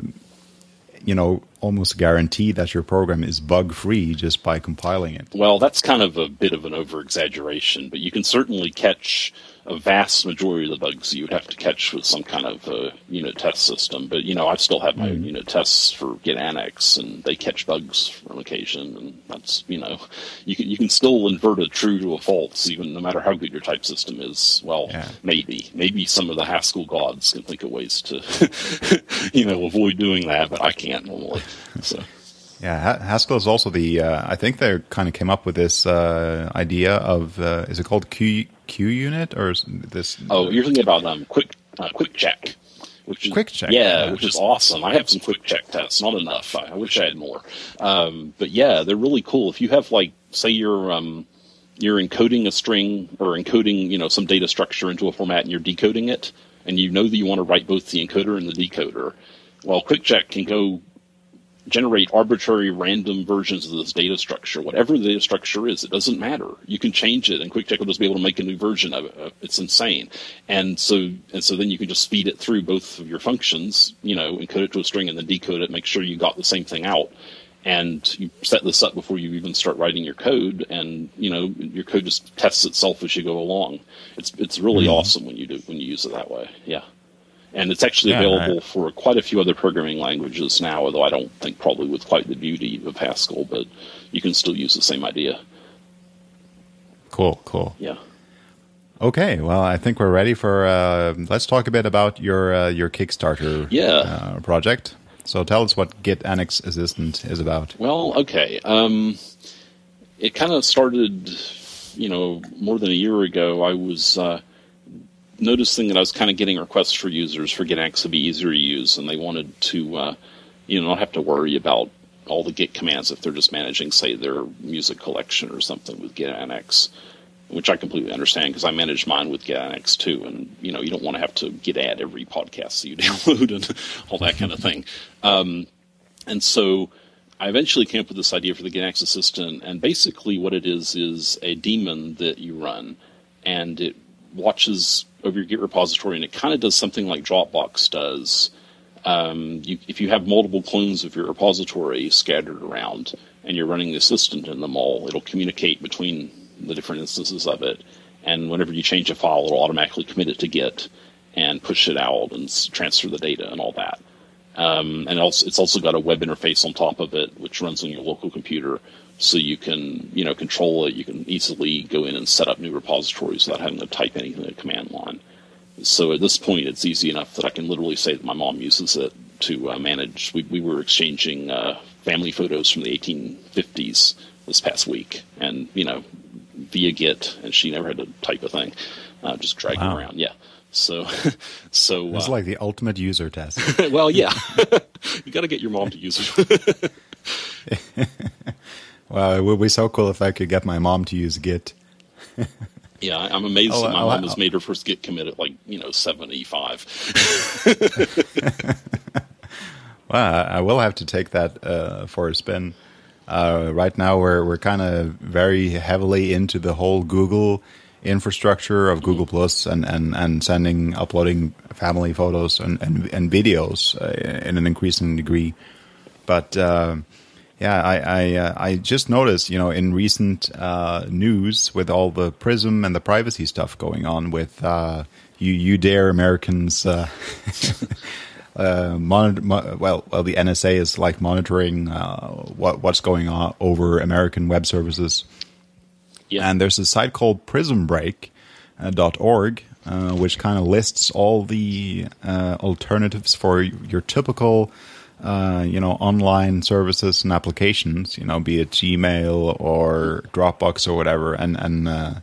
you know, almost guarantee that your program is bug free just by compiling it. Well, that's kind of a bit of an over exaggeration, but you can certainly catch a vast majority of the bugs you would have to catch with some kind of uh, unit test system. But you know, I still have my mm. unit tests for Git Annex, and they catch bugs on occasion, and that's you know, you can you can still invert a true to a false, even no matter how good your type system is. Well, yeah. maybe maybe some of the Haskell gods can think of ways to you know avoid doing that, but I can't normally. So. Yeah, Haskell is also the. Uh, I think they kind of came up with this uh, idea of uh, is it called Q Q unit or this? Oh, you're thinking about um quick uh, quick check, which is quick check. Yeah, yeah which is awesome. I have some quick check tests, not enough. I, I wish I had more. Um, but yeah, they're really cool. If you have like, say, you're um, you're encoding a string or encoding you know some data structure into a format and you're decoding it, and you know that you want to write both the encoder and the decoder. Well, quick check can go generate arbitrary random versions of this data structure. Whatever the data structure is, it doesn't matter. You can change it, and QuickCheck will just be able to make a new version of it. It's insane. And so, and so then you can just feed it through both of your functions. You know, encode it to a string and then decode it. Make sure you got the same thing out. And you set this up before you even start writing your code, and you know your code just tests itself as you go along. It's it's really mm-hmm. awesome when you do when you use it that way. Yeah and it's actually yeah, available right. for quite a few other programming languages now. Although I don't think probably with quite the beauty of Haskell, but you can still use the same idea. Cool, cool. Yeah. Okay, well, I think we're ready for. Uh, let's talk a bit about your uh, your Kickstarter yeah. uh, project. So tell us what Git Annex Assistant is about. Well, okay. Um, it kind of started, you know, more than a year ago. I was uh, noticing that I was kind of getting requests for users for Git to be easier to use, and they wanted to, uh, you know, not have to worry about all the Git commands if they're just managing, say, their music collection or something with Git which I completely understand because I manage mine with GitAnnex too, and you know you don't want to have to git add every podcast that you download and all that kind of thing. Um, and so I eventually came up with this idea for the GitAnnex assistant, and basically what it is is a daemon that you run, and it watches over your Git repository, and it kind of does something like Dropbox does. Um, you, if you have multiple clones of your repository scattered around, and you're running the assistant in them all, it'll communicate between the different instances of it. And whenever you change a file, it'll automatically commit it to Git and push it out and transfer the data and all that. Um, and also, it's also got a web interface on top of it, which runs on your local computer, so you can you know control it. You can easily go in and set up new repositories without having to type anything in the command line. So at this point, it's easy enough that I can literally say that my mom uses it to uh, manage. We, we were exchanging uh, family photos from the 1850s this past week, and you know via Git, and she never had to type a thing. Uh, just drag wow. them around. Yeah. So, so it's uh, like the ultimate user test. well, yeah, you got to get your mom to use it. well, it would be so cool if I could get my mom to use Git. yeah, I'm amazed oh, that my oh, mom has made her first Git commit at like you know 75. well, I will have to take that uh, for a spin. Uh, right now, we're we're kind of very heavily into the whole Google infrastructure of Google Plus and, and, and sending uploading family photos and and, and videos uh, in an increasing degree. But uh, yeah, I I, uh, I, just noticed, you know, in recent uh, news with all the Prism and the privacy stuff going on with uh, you you dare Americans. uh, monitor, mo- well, well, the NSA is like monitoring uh, what what's going on over American web services. Yeah. And there's a site called PrismBreak.org, uh, uh, which kind of lists all the uh, alternatives for your typical, uh, you know, online services and applications. You know, be it Gmail or Dropbox or whatever. And and uh,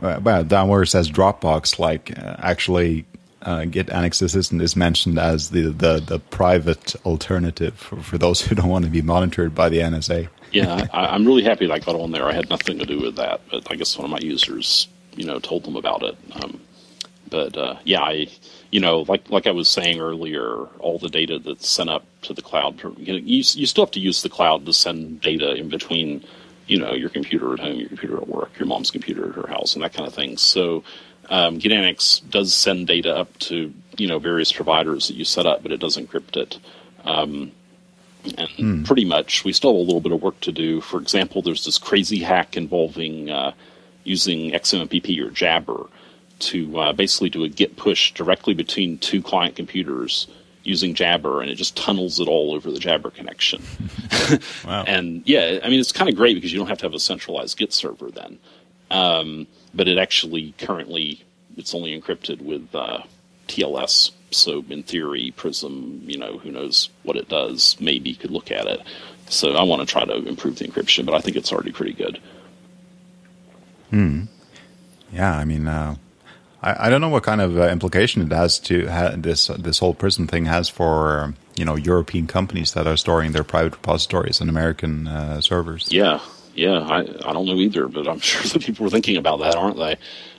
well, down where it says Dropbox, like actually uh, Git Annex Assistant is mentioned as the, the, the private alternative for, for, those who don't want to be monitored by the NSA. yeah, I, am really happy that I got on there. I had nothing to do with that, but I guess one of my users, you know, told them about it. Um, but uh, yeah, I, you know, like like I was saying earlier, all the data that's sent up to the cloud, you, know, you, you still have to use the cloud to send data in between, you know, your computer at home, your computer at work, your mom's computer at her house, and that kind of thing. So um, GitAnnex does send data up to you know various providers that you set up, but it does encrypt it. Um, and hmm. pretty much, we still have a little bit of work to do. For example, there's this crazy hack involving uh, using XMPP or Jabber to uh, basically do a Git push directly between two client computers using Jabber, and it just tunnels it all over the Jabber connection. wow. and yeah, I mean, it's kind of great because you don't have to have a centralized Git server then. Um, but it actually currently it's only encrypted with uh, TLS. So in theory, Prism, you know, who knows what it does? Maybe could look at it. So I want to try to improve the encryption, but I think it's already pretty good. Hmm. Yeah, I mean, uh, I, I don't know what kind of uh, implication it has to ha- this this whole Prism thing has for you know European companies that are storing their private repositories on American uh, servers. Yeah, yeah, I I don't know either, but I'm sure that people are thinking about that, aren't they?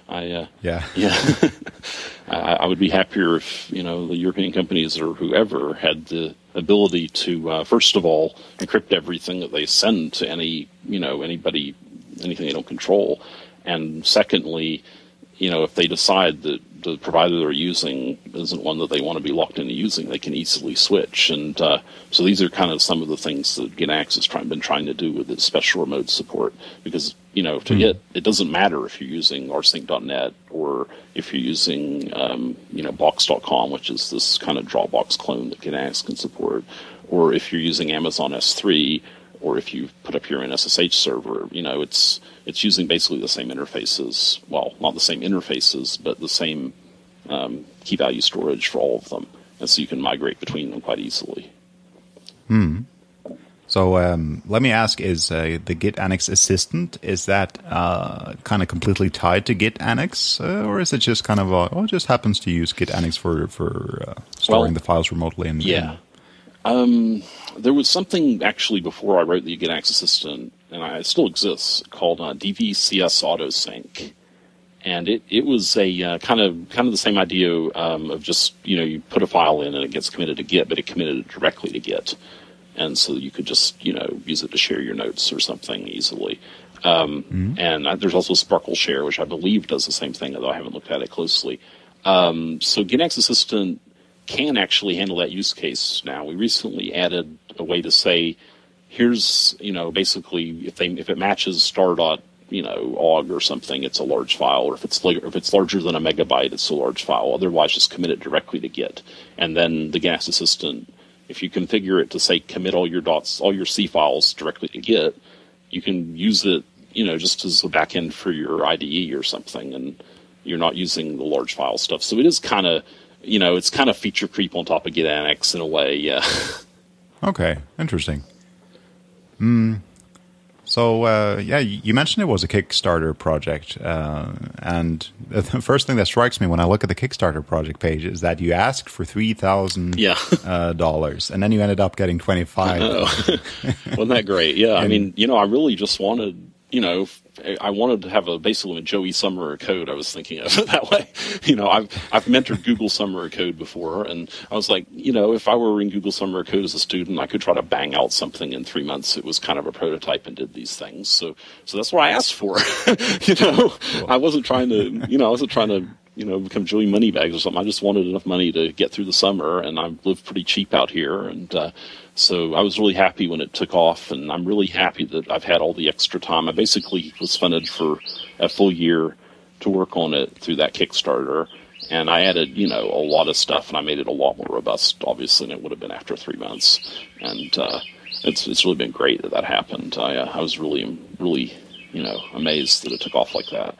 I uh, yeah yeah. I, I, would be happier if you know the European companies or whoever had the ability to uh, first of all encrypt everything that they send to any you know anybody anything they don't control, and secondly, you know if they decide that the provider they're using isn't one that they want to be locked into using, they can easily switch. And uh, so these are kind of some of the things that GitAnnex has try, been trying to do with its special remote support. Because you know, to mm. get it doesn't matter if you're using rsync.net or if you're using um, you know Box.com, which is this kind of Dropbox clone that GitAnnex can support, or if you're using Amazon S3 or if you put up your own SSH server, you know, it's it's using basically the same interfaces. Well, not the same interfaces, but the same um, key value storage for all of them, and so you can migrate between them quite easily. Hmm. So um, let me ask: Is uh, the Git Annex Assistant is that uh, kind of completely tied to Git Annex, uh, or is it just kind of a, oh, it just happens to use Git Annex for for uh, storing well, the files remotely? And yeah, um, there was something actually before I wrote the Git Annex Assistant, and I, it still exists, called uh, DVCS AutoSync, and it, it was a uh, kind of kind of the same idea um, of just you know you put a file in and it gets committed to Git, but it committed it directly to Git and so you could just you know use it to share your notes or something easily. Um, mm-hmm. And uh, there's also SparkleShare, which I believe does the same thing, although I haven't looked at it closely. Um, so Git Annex Assistant can actually handle that use case now. We recently added a way to say, here's you know basically if they if it matches star dot you know ogg or something, it's a large file, or if it's if it's larger than a megabyte, it's a large file. Otherwise, just commit it directly to Git, and then the Git Annex Assistant if you configure it to say commit all your dots, all your C files directly to Git, you can use it, you know, just as a backend for your IDE or something, and you're not using the large file stuff. So it is kind of, you know, it's kind of feature creep on top of Git Annex in a way. Yeah. Okay, interesting. Hmm. So uh, yeah, you mentioned it was a Kickstarter project, uh, and the first thing that strikes me when I look at the Kickstarter project page is that you asked for three thousand yeah. uh, dollars, and then you ended up getting twenty five. Wasn't that great? Yeah, I mean, you know, I really just wanted you know, I wanted to have a basically a Joey Summer code. I was thinking of it that way. You know, I've I've mentored Google Summer Code before, and I was like, you know, if I were in Google Summer Code as a student, I could try to bang out something in three months. It was kind of a prototype and did these things. So so that's what I asked for. you know, I wasn't trying to, you know, I wasn't trying to you know, become Joey Moneybags or something. I just wanted enough money to get through the summer, and I live pretty cheap out here, and uh, so I was really happy when it took off, and I'm really happy that I've had all the extra time. I basically was funded for a full year to work on it through that Kickstarter, and I added, you know, a lot of stuff, and I made it a lot more robust, obviously, than it would have been after three months. And uh, it's it's really been great that that happened. I uh, I was really really you know amazed that it took off like that.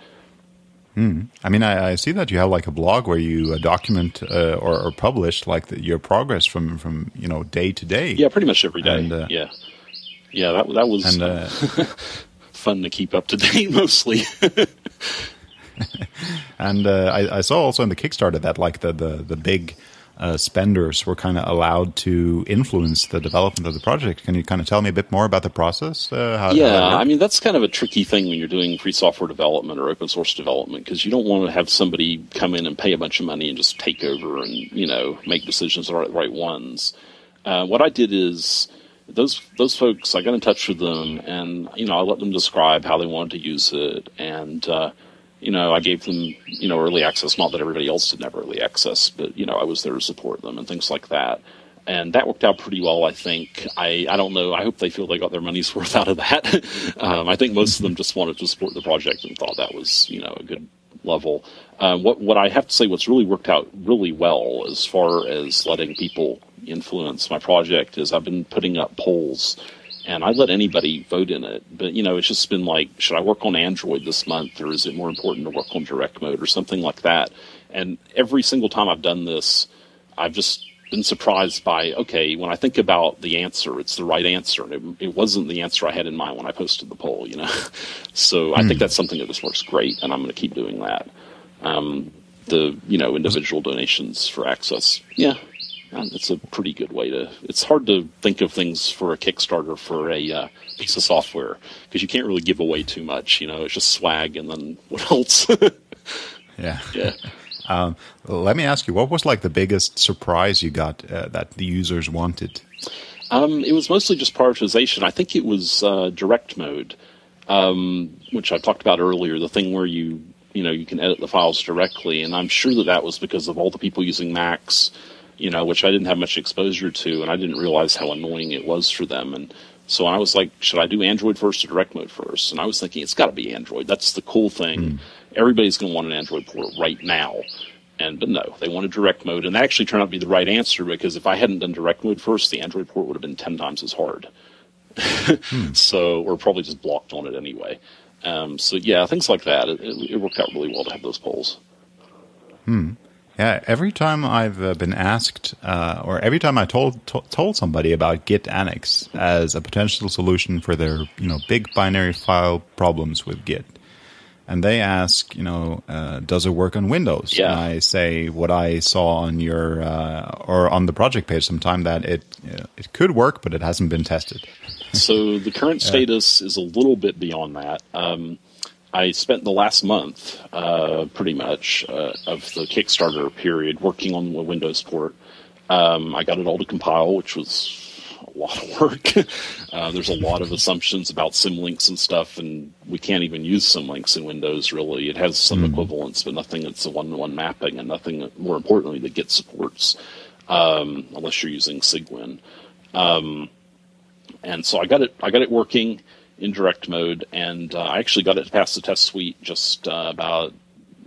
Mm. I mean, I, I, see that you have like a blog where you uh, document uh, or, or, publish like the, your progress from from you know day to day. Yeah, pretty much every day. And, uh, yeah, yeah, that that was and, uh, fun to keep up to date mostly. and uh, I, I, saw also in the Kickstarter that like the the the big uh, spenders were kind of allowed to influence the development of the project. Can you kind of tell me a bit more about the process? Uh, how, yeah, I mean that's kind of a tricky thing when you're doing free software development or open source development because you don't want to have somebody come in and pay a bunch of money and just take over and you know make decisions that are the right ones. Uh, what I did is those those folks I got in touch with them and you know I let them describe how they wanted to use it and uh, you know, I gave them, you know, early access. Not that everybody else didn't have early access, but you know, I was there to support them and things like that. And that worked out pretty well, I think. I, I don't know. I hope they feel they got their money's worth out of that. um, I think most of them just wanted to support the project and thought that was, you know, a good level. Uh, what what I have to say, what's really worked out really well as far as letting people influence my project is I've been putting up polls and I let anybody vote in it. But you know, it's just been like, should I work on Android this month, or is it more important to work on direct mode, or something like that? And every single time I've done this, I've just been surprised by okay, when I think about the answer, it's the right answer, and it, it wasn't the answer I had in mind when I posted the poll. You know, so I think hmm. that's something that just works great, and I'm going to keep doing that. Um, the you know individual donations for access, yeah, it's a pretty good way to. It's hard to think of things for a Kickstarter for a uh, piece of software because you can't really give away too much. You know, it's just swag, and then what else? yeah, yeah. Um, let me ask you, what was like the biggest surprise you got uh, that the users wanted? Um, it was mostly just prioritization. I think it was uh, direct mode, um, which I talked about earlier. The thing where you you know you can edit the files directly, and I'm sure that that was because of all the people using Macs you know, which I didn't have much exposure to, and I didn't realize how annoying it was for them. And so I was like, should I do Android first or direct mode first? And I was thinking, it's got to be Android. That's the cool thing. Mm. Everybody's going to want an Android port right now. And but no, they wanted direct mode, and that actually turned out to be the right answer because if I hadn't done direct mode first, the Android port would have been ten times as hard. hmm. so or probably just blocked on it anyway. Um, so yeah, things like that. It, it, it, worked out really well to have those polls. Hmm. Yeah. Every time I've uh, been asked, uh, or every time I told to, told somebody about Git Annex as a potential solution for their you know big binary file problems with Git, and they ask, you know, uh, does it work on Windows? Yeah. And I say what I saw on your uh, or on the project page sometime that it it could work, but it hasn't been tested. so the current status yeah. is a little bit beyond that. Um, I spent the last month, uh, pretty much, uh, of the Kickstarter period working on the Windows port. Um, I got it all to compile, which was a lot of work. uh, there's a lot of assumptions about symlinks and stuff, and we can't even use symlinks in Windows. Really, it has some mm. equivalents, but nothing that's a one-to-one mapping, and nothing more importantly that Git supports, um, unless you're using Cygwin. Um, and so I got it. I got it working in direct mode, and uh, I actually got it past the test suite just uh, about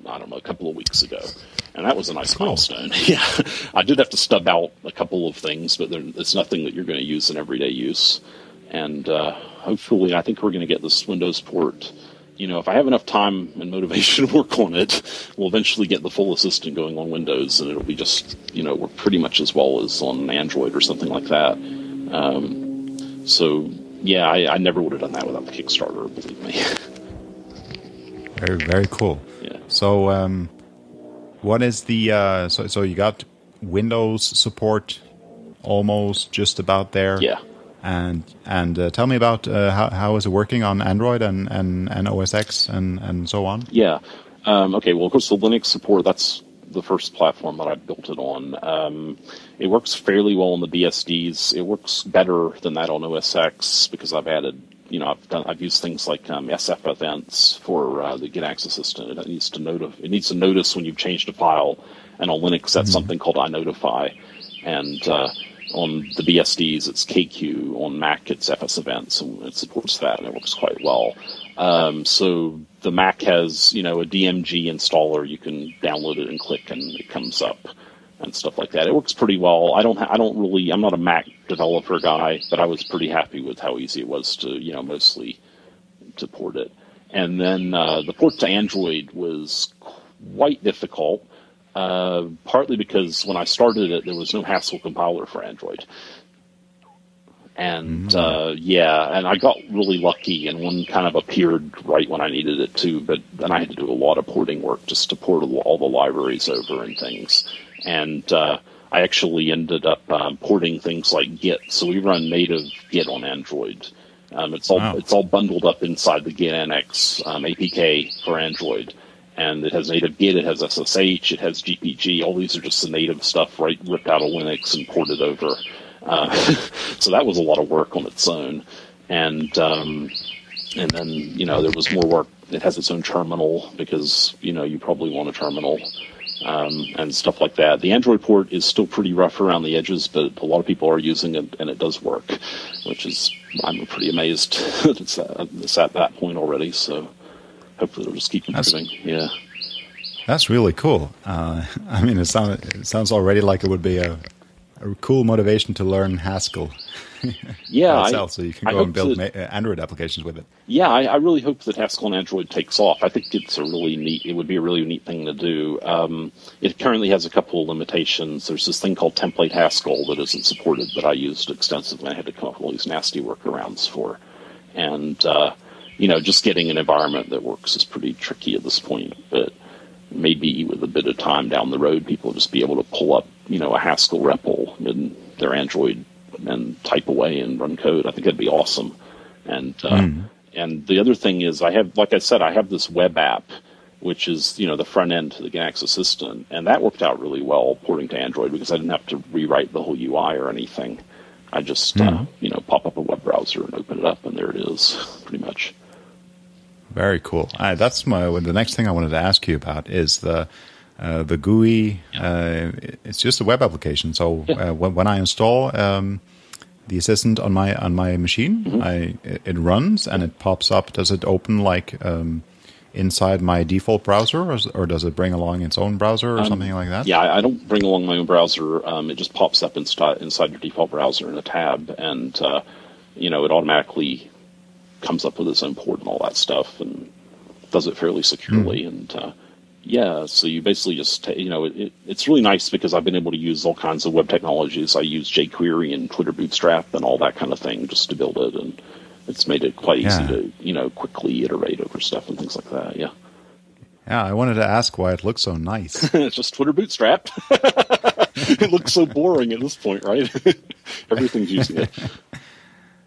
I don't know a couple of weeks ago and that was a nice milestone. yeah, I did have to stub out a couple of things, but it's nothing that you're going to use in everyday use. And uh, hopefully, I think we're going to get this Windows port. You know, if I have enough time and motivation to work on it, we'll eventually get the full assistant going on Windows, and it'll be just you know work pretty much as well as on Android or something like that. Um, so yeah, I, I never would have done that without the Kickstarter. Believe me. very very cool. Yeah. So um, what is the uh, so so you got Windows support almost just about there? Yeah. And and uh, tell me about uh, how how is it working on Android and and, and OS X and and so on? Yeah. Um, okay. Well, of course, the Linux support that's the first platform that I built it on. Um, it works fairly well on the BSDs. It works better than that on OS X because I've added you know, I've done, I've used things like um, FS events for uh, the Git assistant. It needs to notif- it needs to notice when you've changed a file, and on Linux that's mm-hmm. something called iNotify, and uh, on the BSDs it's kqueue. On Mac it's FS events, and it supports that, and it works quite well. Um, so the Mac has you know a DMG installer. You can download it and click, and it comes up and stuff like that. It works pretty well. I don't ha- I don't really I'm not a Mac developer guy, but I was pretty happy with how easy it was to you know mostly to port it. And then uh, the port to Android was quite difficult, uh, partly because when I started it, there was no Haskell compiler for Android. And mm-hmm. uh, yeah, and I got really lucky, and one kind of appeared right when I needed it too. But then I had to do a lot of porting work just to port all the libraries over and things and uh, I actually ended up um, porting things like Git. So we run native Git on Android. Um, it's all wow. it's all bundled up inside the Git Annex um, APK for Android, and it has native Git, it has SSH, it has GPG. All these are just the native stuff, right, ripped out of Linux and ported over. Uh, so that was a lot of work on its own, and um, and then you know there was more work. It has its own terminal because you know you probably want a terminal um, and stuff like that. The Android port is still pretty rough around the edges, but a lot of people are using it, and it does work, which is I'm pretty amazed that it's, at, it's at that point already. So hopefully it'll just keep improving. That's, yeah, that's really cool. Uh, I mean, it sounds it sounds already like it would be a, a cool motivation to learn Haskell. yeah, itself, I, so you can go and build that, Android applications with it. Yeah, I, I, really hope that Haskell on Android takes off. I think it's a really neat. It would be a really neat thing to do. Um, it currently has a couple of limitations. There's this thing called template Haskell that isn't supported that I used extensively. I had to come up with all these nasty workarounds for, and uh, you know, just getting an environment that works is pretty tricky at this point. But maybe with a bit of time down the road, people will just be able to pull up, you know, a Haskell REPL in their Android and type away and run code. I think that'd be awesome. And uh, mm. and the other thing is, I have, like I said, I have this web app, which is you know the front end to the Git Annex Assistant, and that worked out really well porting to Android because I didn't have to rewrite the whole UI or anything. I just mm. uh, hmm. you know pop up a web browser and open it up, and there it is, pretty much. Very cool. Uh, that's my the next thing I wanted to ask you about is the uh, the GUI. Uh, it's just a web application. So yeah. uh, when, when, I install um, the assistant on my on my machine, mm-hmm. I it runs and it pops up. Does it open like um, inside my default browser, or, or, does it bring along its own browser or um, something like that? Yeah, I don't bring along my own browser. Um, it just pops up inside inside your default browser in a tab, and uh, you know, it automatically comes up with its own port and all that stuff, and does it fairly securely. Mm. And uh, yeah, so you basically just you know it, it, it's really nice because I've been able to use all kinds of web technologies. I use jQuery and Twitter Bootstrap and all that kind of thing just to build it, and it's made it quite easy yeah. to you know quickly iterate over stuff and things like that. Yeah. Yeah, I wanted to ask why it looks so nice. it's just Twitter Bootstrap. it looks so boring at this point, right? Everything's using it.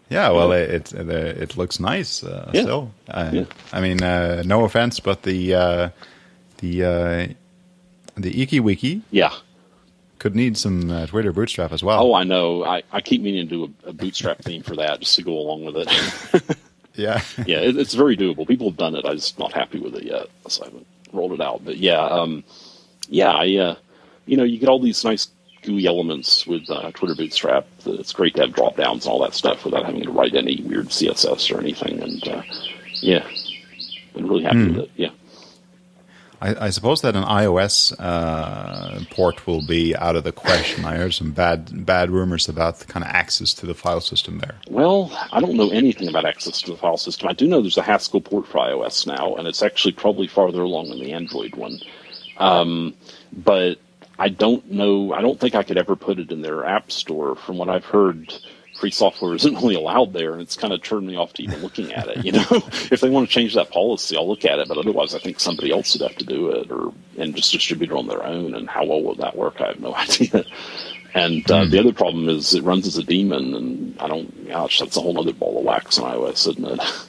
Yeah, well, it it, it looks nice uh, yeah. still. Uh, yeah. I mean, uh, no offense, but the uh, the uh, the IkiWiki, yeah, could need some uh, Twitter Bootstrap as well. Oh, I know. I, I keep meaning to do a, a Bootstrap theme for that just to go along with it. yeah, yeah, it, it's very doable. People have done it. I'm just not happy with it yet, so I haven't rolled it out. But yeah, um, yeah, I, uh, you know, you get all these nice GUI elements with uh, Twitter Bootstrap. It's great to have drop downs and all that stuff without having to write any weird CSS or anything. And uh, yeah, been really happy mm. with it. Yeah. I, I, suppose that an iOS uh, port will be out of the question. I heard some bad bad rumors about the kind of access to the file system there. Well, I don't know anything about access to the file system. I do know there's a Haskell port for iOS now, and it's actually probably farther along than the Android one. Um, but I don't know. I don't think I could ever put it in their app store. From what I've heard, free software isn't really allowed there, and it's kind of turned me off to even looking at it. You know, if they want to change that policy, I'll look at it. But otherwise, I think somebody else would have to do it, or and just distribute it on their own. And how well would that work? I have no idea. And uh, mm. the other problem is it runs as a daemon, and I don't. Gosh, that's a whole other ball of wax on iOS, isn't it?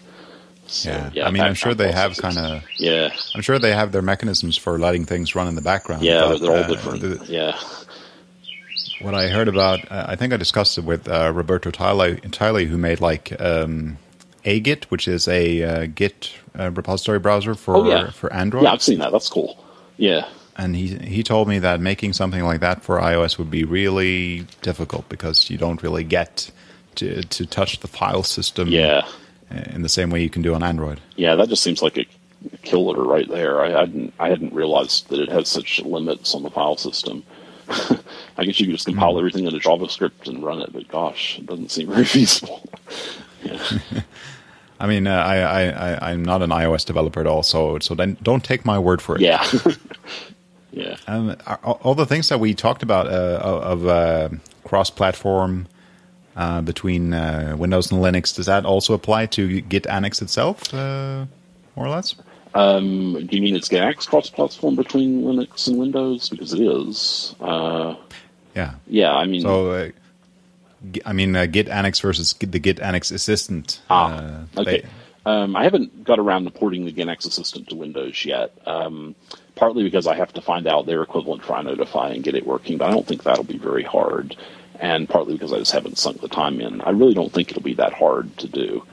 So, yeah. yeah, I mean, I'm sure they have kind of. Yeah, I'm sure they have their mechanisms for letting things run in the background. Yeah, but, they're all uh, different. The, yeah. What I heard about, uh, I think I discussed it with uh, Roberto Tyley, who made like um, aGit, which is a uh, Git uh, repository browser for oh, yeah. for Android. Yeah, I've seen that. That's cool. Yeah. And he he told me that making something like that for iOS would be really difficult because you don't really get to to touch the file system. Yeah in the same way you can do on Android. Yeah, that just seems like a killer right there. I hadn't I hadn't realized that it has such limits on the file system. I guess you could just compile mm-hmm. everything into JavaScript and run it, but gosh, it doesn't seem very feasible. yeah. I mean, uh, I, I, I, am not an iOS developer at all, so so then don't take my word for it. Yeah. yeah. Um, all the things that we talked about uh, of uh, cross-platform uh, between uh, Windows and Linux. Does that also apply to Git Annex itself, uh, more or less? Um, do you mean it's GitAnnex cross-platform between Linux and Windows? Because it is. Uh, yeah. Yeah, I mean. So, uh, I mean, Git Annex versus the Git Annex Assistant. Ah, okay. They, um, I haven't got around to porting the GitAnnex Assistant to Windows yet. Um, partly because I have to find out their equivalent for iNotify and get it working, but I don't think that'll be very hard and partly because I just haven't sunk the time in. I really don't think it'll be that hard to do.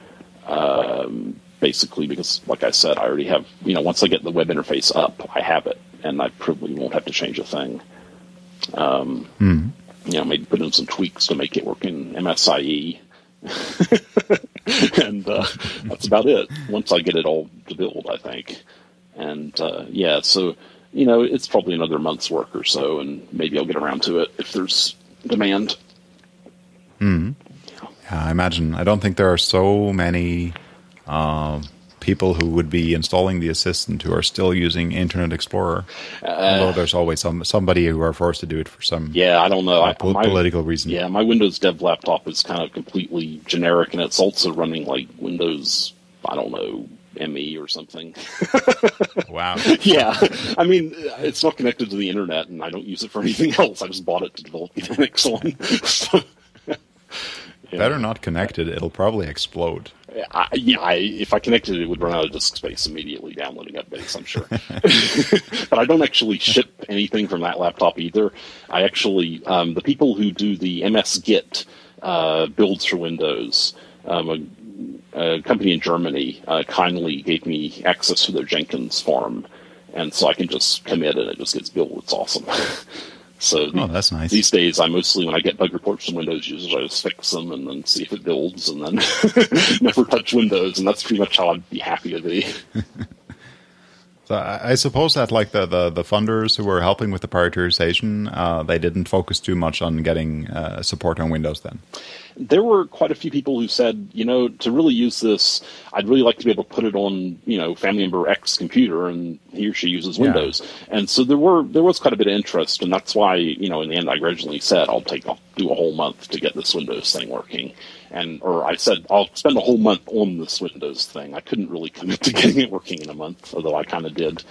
Um, basically, because like I said, I already have, you know, once I get the web interface up, I have it, and I probably won't have to change a thing. Um, mm. You know, maybe put in some tweaks to make it work in MSIE. and uh, that's about it. Once I get it all to build, I think. And uh, yeah, so you know, it's probably another month's work or so, and maybe I'll get around to it if there's demand. Hmm. Yeah, I imagine. I don't think there are so many uh, people who would be installing the assistant who are still using Internet Explorer. Uh, although there's always some somebody who are forced to do it for some yeah, I don't know uh, po- my, political reason. Yeah, my Windows Dev laptop is kind of completely generic, and it's also running like Windows. I don't know ME or something. wow. yeah. I mean, it's not connected to the internet, and I don't use it for anything else. I just bought it to develop the Linux on. so, yeah. Better not connected. It'll probably explode. I, yeah, I, if I connected it, it would run out of disk space immediately downloading updates, I'm sure. but I don't actually ship anything from that laptop either. I actually, um, the people who do the msysGit uh, builds for Windows, um, a company in Germany uh, kindly gave me access to their Jenkins farm, and so I can just commit and it just gets built. It's awesome. so oh, that's nice. These days, I mostly when I get bug reports from Windows users, I just fix them and then see if it builds, and then never touch Windows, and that's pretty much how I'd be happy to be. So I suppose that like the, the, the funders who were helping with the prioritization, uh, they didn't focus too much on getting uh, support on Windows then. There were quite a few people who said, you know, to really use this, I'd really like to be able to put it on, you know, family member X computer, and he or she uses Windows. Yeah. And so there were there was quite a bit of interest, and that's why, you know, in the end, I originally said I'll take I'll do a whole month to get this Windows thing working, and or I said I'll spend a whole month on this Windows thing. I couldn't really commit to getting it working in a month, although I kind of did.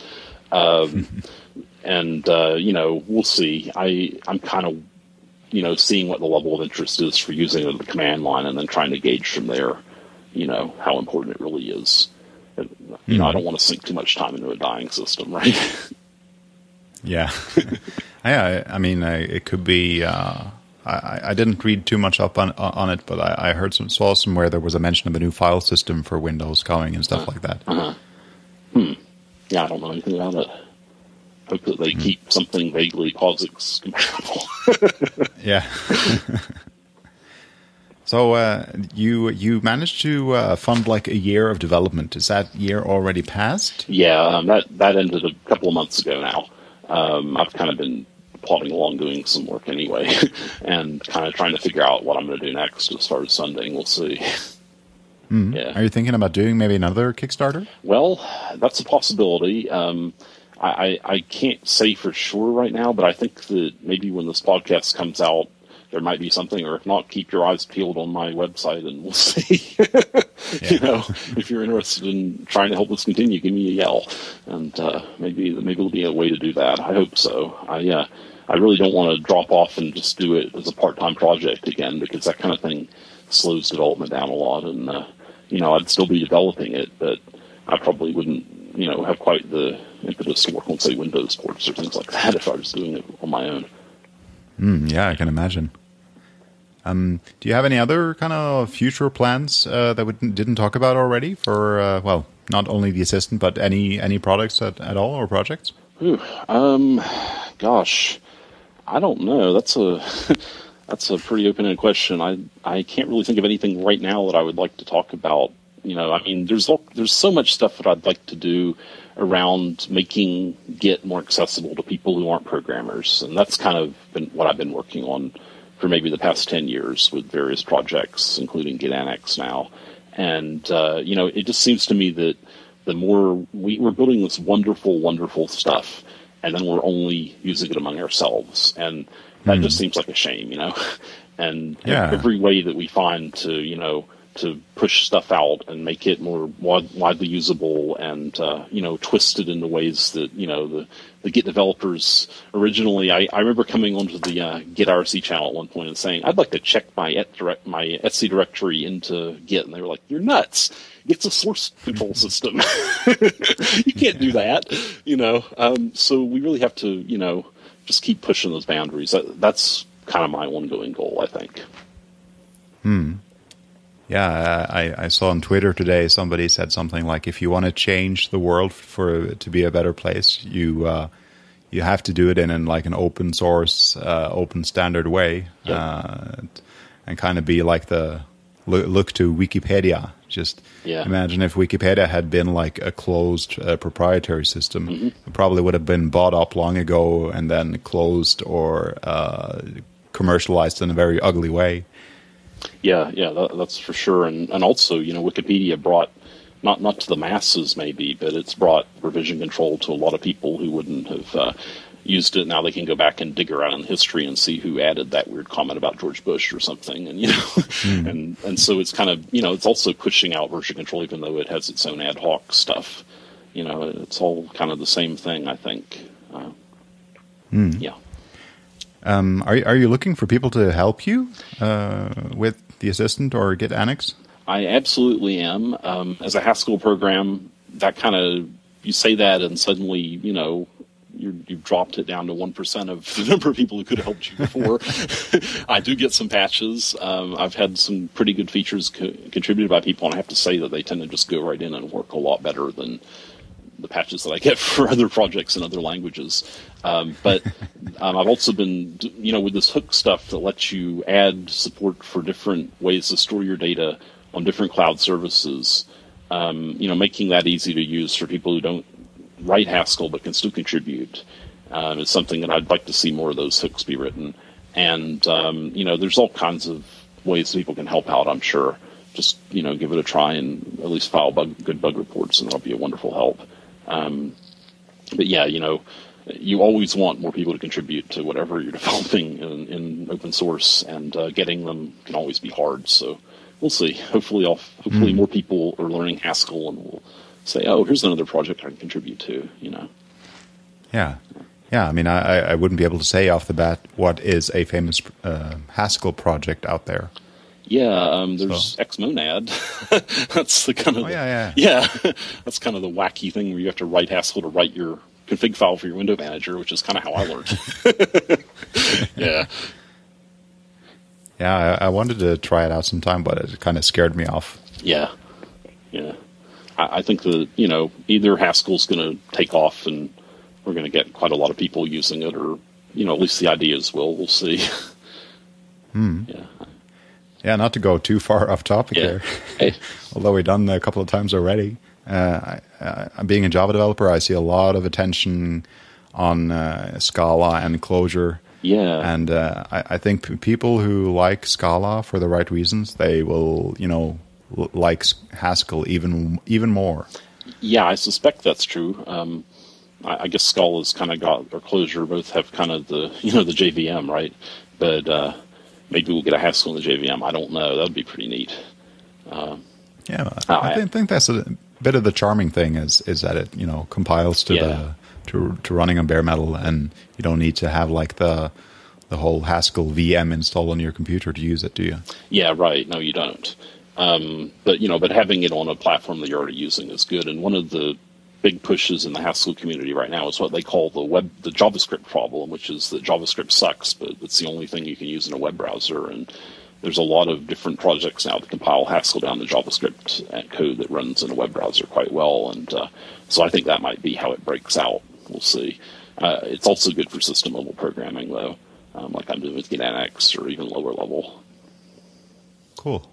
Um, and uh, you know, we'll see. I I'm kind of you know, seeing what the level of interest is for using the command line and then trying to gauge from there, you know, how important it really is. And, you mm-hmm. know, I hmm. don't want to sink too much time into a dying system, right? yeah. yeah, I, I mean, I, it could be. Uh, I, I didn't read too much up on on it, but I, I heard some saw somewhere there was a mention of a new file system for Windows coming and stuff uh, like that. Uh-huh. Hmm. Yeah, I don't know anything about it hope that they mm. keep something vaguely POSIX compatible. yeah. so uh, you you managed to uh, fund like a year of development. Is that year already passed? Yeah, um, that that ended a couple of months ago now. Um, I've kind of been plodding along doing some work anyway, and kind of trying to figure out what I'm going to do next as far as funding. We'll see. Mm-hmm. Yeah. Are you thinking about doing maybe another Kickstarter? Well, that's a possibility. Um, I, I can't say for sure right now, but I think that maybe when this podcast comes out, there might be something, or if not, keep your eyes peeled on my website and we'll see. yeah. You know, if you're interested in trying to help us continue, give me a yell, and uh, maybe maybe there'll be a way to do that. I hope so. I uh, I really don't want to drop off and just do it as a part time project again because that kind of thing slows development down a lot, and uh, you know I'd still be developing it, but I probably wouldn't you know have quite the impetus to work on say Windows ports or things like that if I was doing it on my own. Mm, yeah, I can imagine. Um, do you have any other kind of future plans uh, that we didn't talk about already for uh, well, not only the assistant but any any products at, at all or projects? Ooh, um, gosh, I don't know. That's a that's a pretty open-ended question. I I can't really think of anything right now that I would like to talk about you know, I mean, there's there's so much stuff that I'd like to do around making Git more accessible to people who aren't programmers, and that's kind of been what I've been working on for maybe the past ten years with various projects, including Git Annex now. And uh, you know, it just seems to me that the more we, we're building this wonderful, wonderful stuff, and then we're only using it among ourselves, and that mm. just seems like a shame, you know. And yeah. every way that we find to, you know, to push stuff out and make it more wide, widely usable and uh, you know twisted in the ways that you know the, the Git developers originally. I, I remember coming onto the uh, Git IRC channel at one point and saying I'd like to check my et direct, my etc directory into Git, and they were like, "You're nuts! It's a source control system. you can't do that." You know, um, so we really have to you know just keep pushing those boundaries. That, that's kind of my ongoing goal, I think. Hmm. Yeah, I, I saw on Twitter today somebody said something like, "If you want to change the world for to be a better place, you uh, you have to do it in, in like an open source, uh, open standard way, yep. uh, and kind of be like the look to Wikipedia. Just yeah. imagine if Wikipedia had been like a closed uh, proprietary system, mm-hmm. it probably would have been bought up long ago and then closed or uh, commercialized in a very ugly way." Yeah, yeah, that, that's for sure. And and also, you know, Wikipedia brought not not to the masses maybe, but it's brought revision control to a lot of people who wouldn't have uh, used it. Now they can go back and dig around in history and see who added that weird comment about George Bush or something, and you know, mm. and and so it's kind of you know it's also pushing out version control even though it has its own ad hoc stuff. You know, it's all kind of the same thing. I think. Uh, mm. Yeah. Um, are are you looking for people to help you uh, with the assistant or Git Annex? I absolutely am. Um, as a Haskell program, that kind of you say that and suddenly you know you have dropped it down to one percent of the number of people who could have helped you before. I do get some patches. Um, I've had some pretty good features co- contributed by people, and I have to say that they tend to just go right in and work a lot better than the patches that I get for other projects in other languages. Um, but um, I've also been, you know, with this hook stuff that lets you add support for different ways to store your data on different cloud services. Um, you know, making that easy to use for people who don't write Haskell but can still contribute um, is something that I'd like to see more of those hooks be written. And um, you know, there's all kinds of ways people can help out. I'm sure. Just you know, give it a try and at least file bug, good bug reports, and that'll be a wonderful help. Um, but yeah, you know, you always want more people to contribute to whatever you're developing in, in open source, and uh, getting them can always be hard. So we'll see. Hopefully, I'll, hopefully mm. more people are learning Haskell and will say, "Oh, here's another project I can contribute to." You know. Yeah. Yeah, I mean, I, I wouldn't be able to say off the bat what is a famous uh, Haskell project out there. Yeah, um, there's so. Xmonad. that's the kind of oh, yeah, yeah, yeah. that's kind of the wacky thing where you have to write Haskell to write your config file for your window manager, which is kind of how I learned. yeah. Yeah, I, I, wanted to try it out sometime, but it kind of scared me off. Yeah, yeah. I, I think that you know either Haskell's going to take off and we're going to get quite a lot of people using it, or you know, at least the ideas will. We'll see. Hmm. Yeah. Yeah, not to go too far off topic yeah. here, although we've done that a couple of times already. Uh, I, being a Java developer, I see a lot of attention on uh, Scala and Clojure. Yeah, and uh, I, I, think people who like Scala for the right reasons, they will, you know, like Haskell even even more. Yeah, I suspect that's true. Um, I, I guess Scala's kind of got or Clojure both have kind of the you know the JVM right, but uh, maybe we'll get a Haskell in the JVM. I don't know. That would be pretty neat. Uh, yeah, I, I, think that's a bit of the charming thing is is that it you know compiles to yeah. the to to running on bare metal, and you don't need to have like the the whole Haskell VM installed on your computer to use it, do you? Yeah, right. No, you don't. Um, but you know, but having it on a platform that you're already using is good. And one of the big pushes in the Haskell community right now is what they call the web, the JavaScript problem, which is that JavaScript sucks, but it's the only thing you can use in a web browser. And there's a lot of different projects now that compile Haskell down to JavaScript code that runs in a web browser quite well. And uh, so I think that might be how it breaks out. We'll see. Uh, it's also good for system level programming, though, um, like I'm doing with GitAnnex or even lower level. Cool.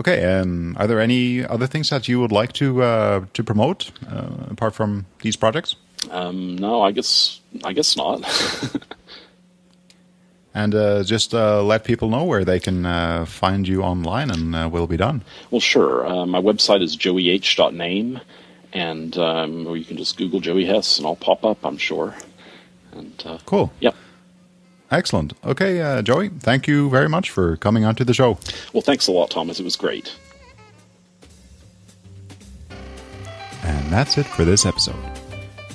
Okay, um, are there any other things that you would like to uh, to promote uh, apart from these projects? Um, no, I guess I guess not. and uh, just uh, let people know where they can uh, find you online, and uh, we'll be done. Well, sure. my website is joeyh.name, and um, or you can just Google Joey Hess, and I'll pop up. I'm sure. And cool. Yep. Excellent. Okay, uh, Joey, thank you very much for coming onto the show. Well, thanks a lot, Thomas. It was great. And that's it for this episode.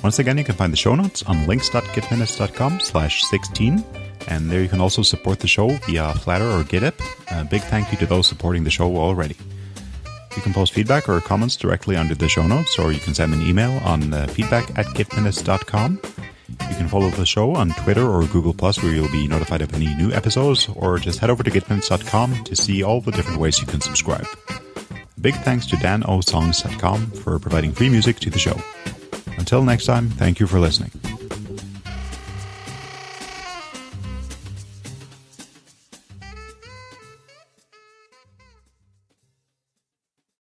Once again, you can find the show notes on links.gitminutes.com slash 16, and there you can also support the show via Flattr or GitHub. A big thank you to those supporting the show already. You can post feedback or comments directly under the show notes, or you can send an email on uh, feedback at gitminutes.com. You can follow the show on Twitter or Google Plus, where you'll be notified of any new episodes, or just head over to gitminutes.com to see all the different ways you can subscribe. Big thanks to danosongs.com for providing free music to the show. Until next time, thank you for listening.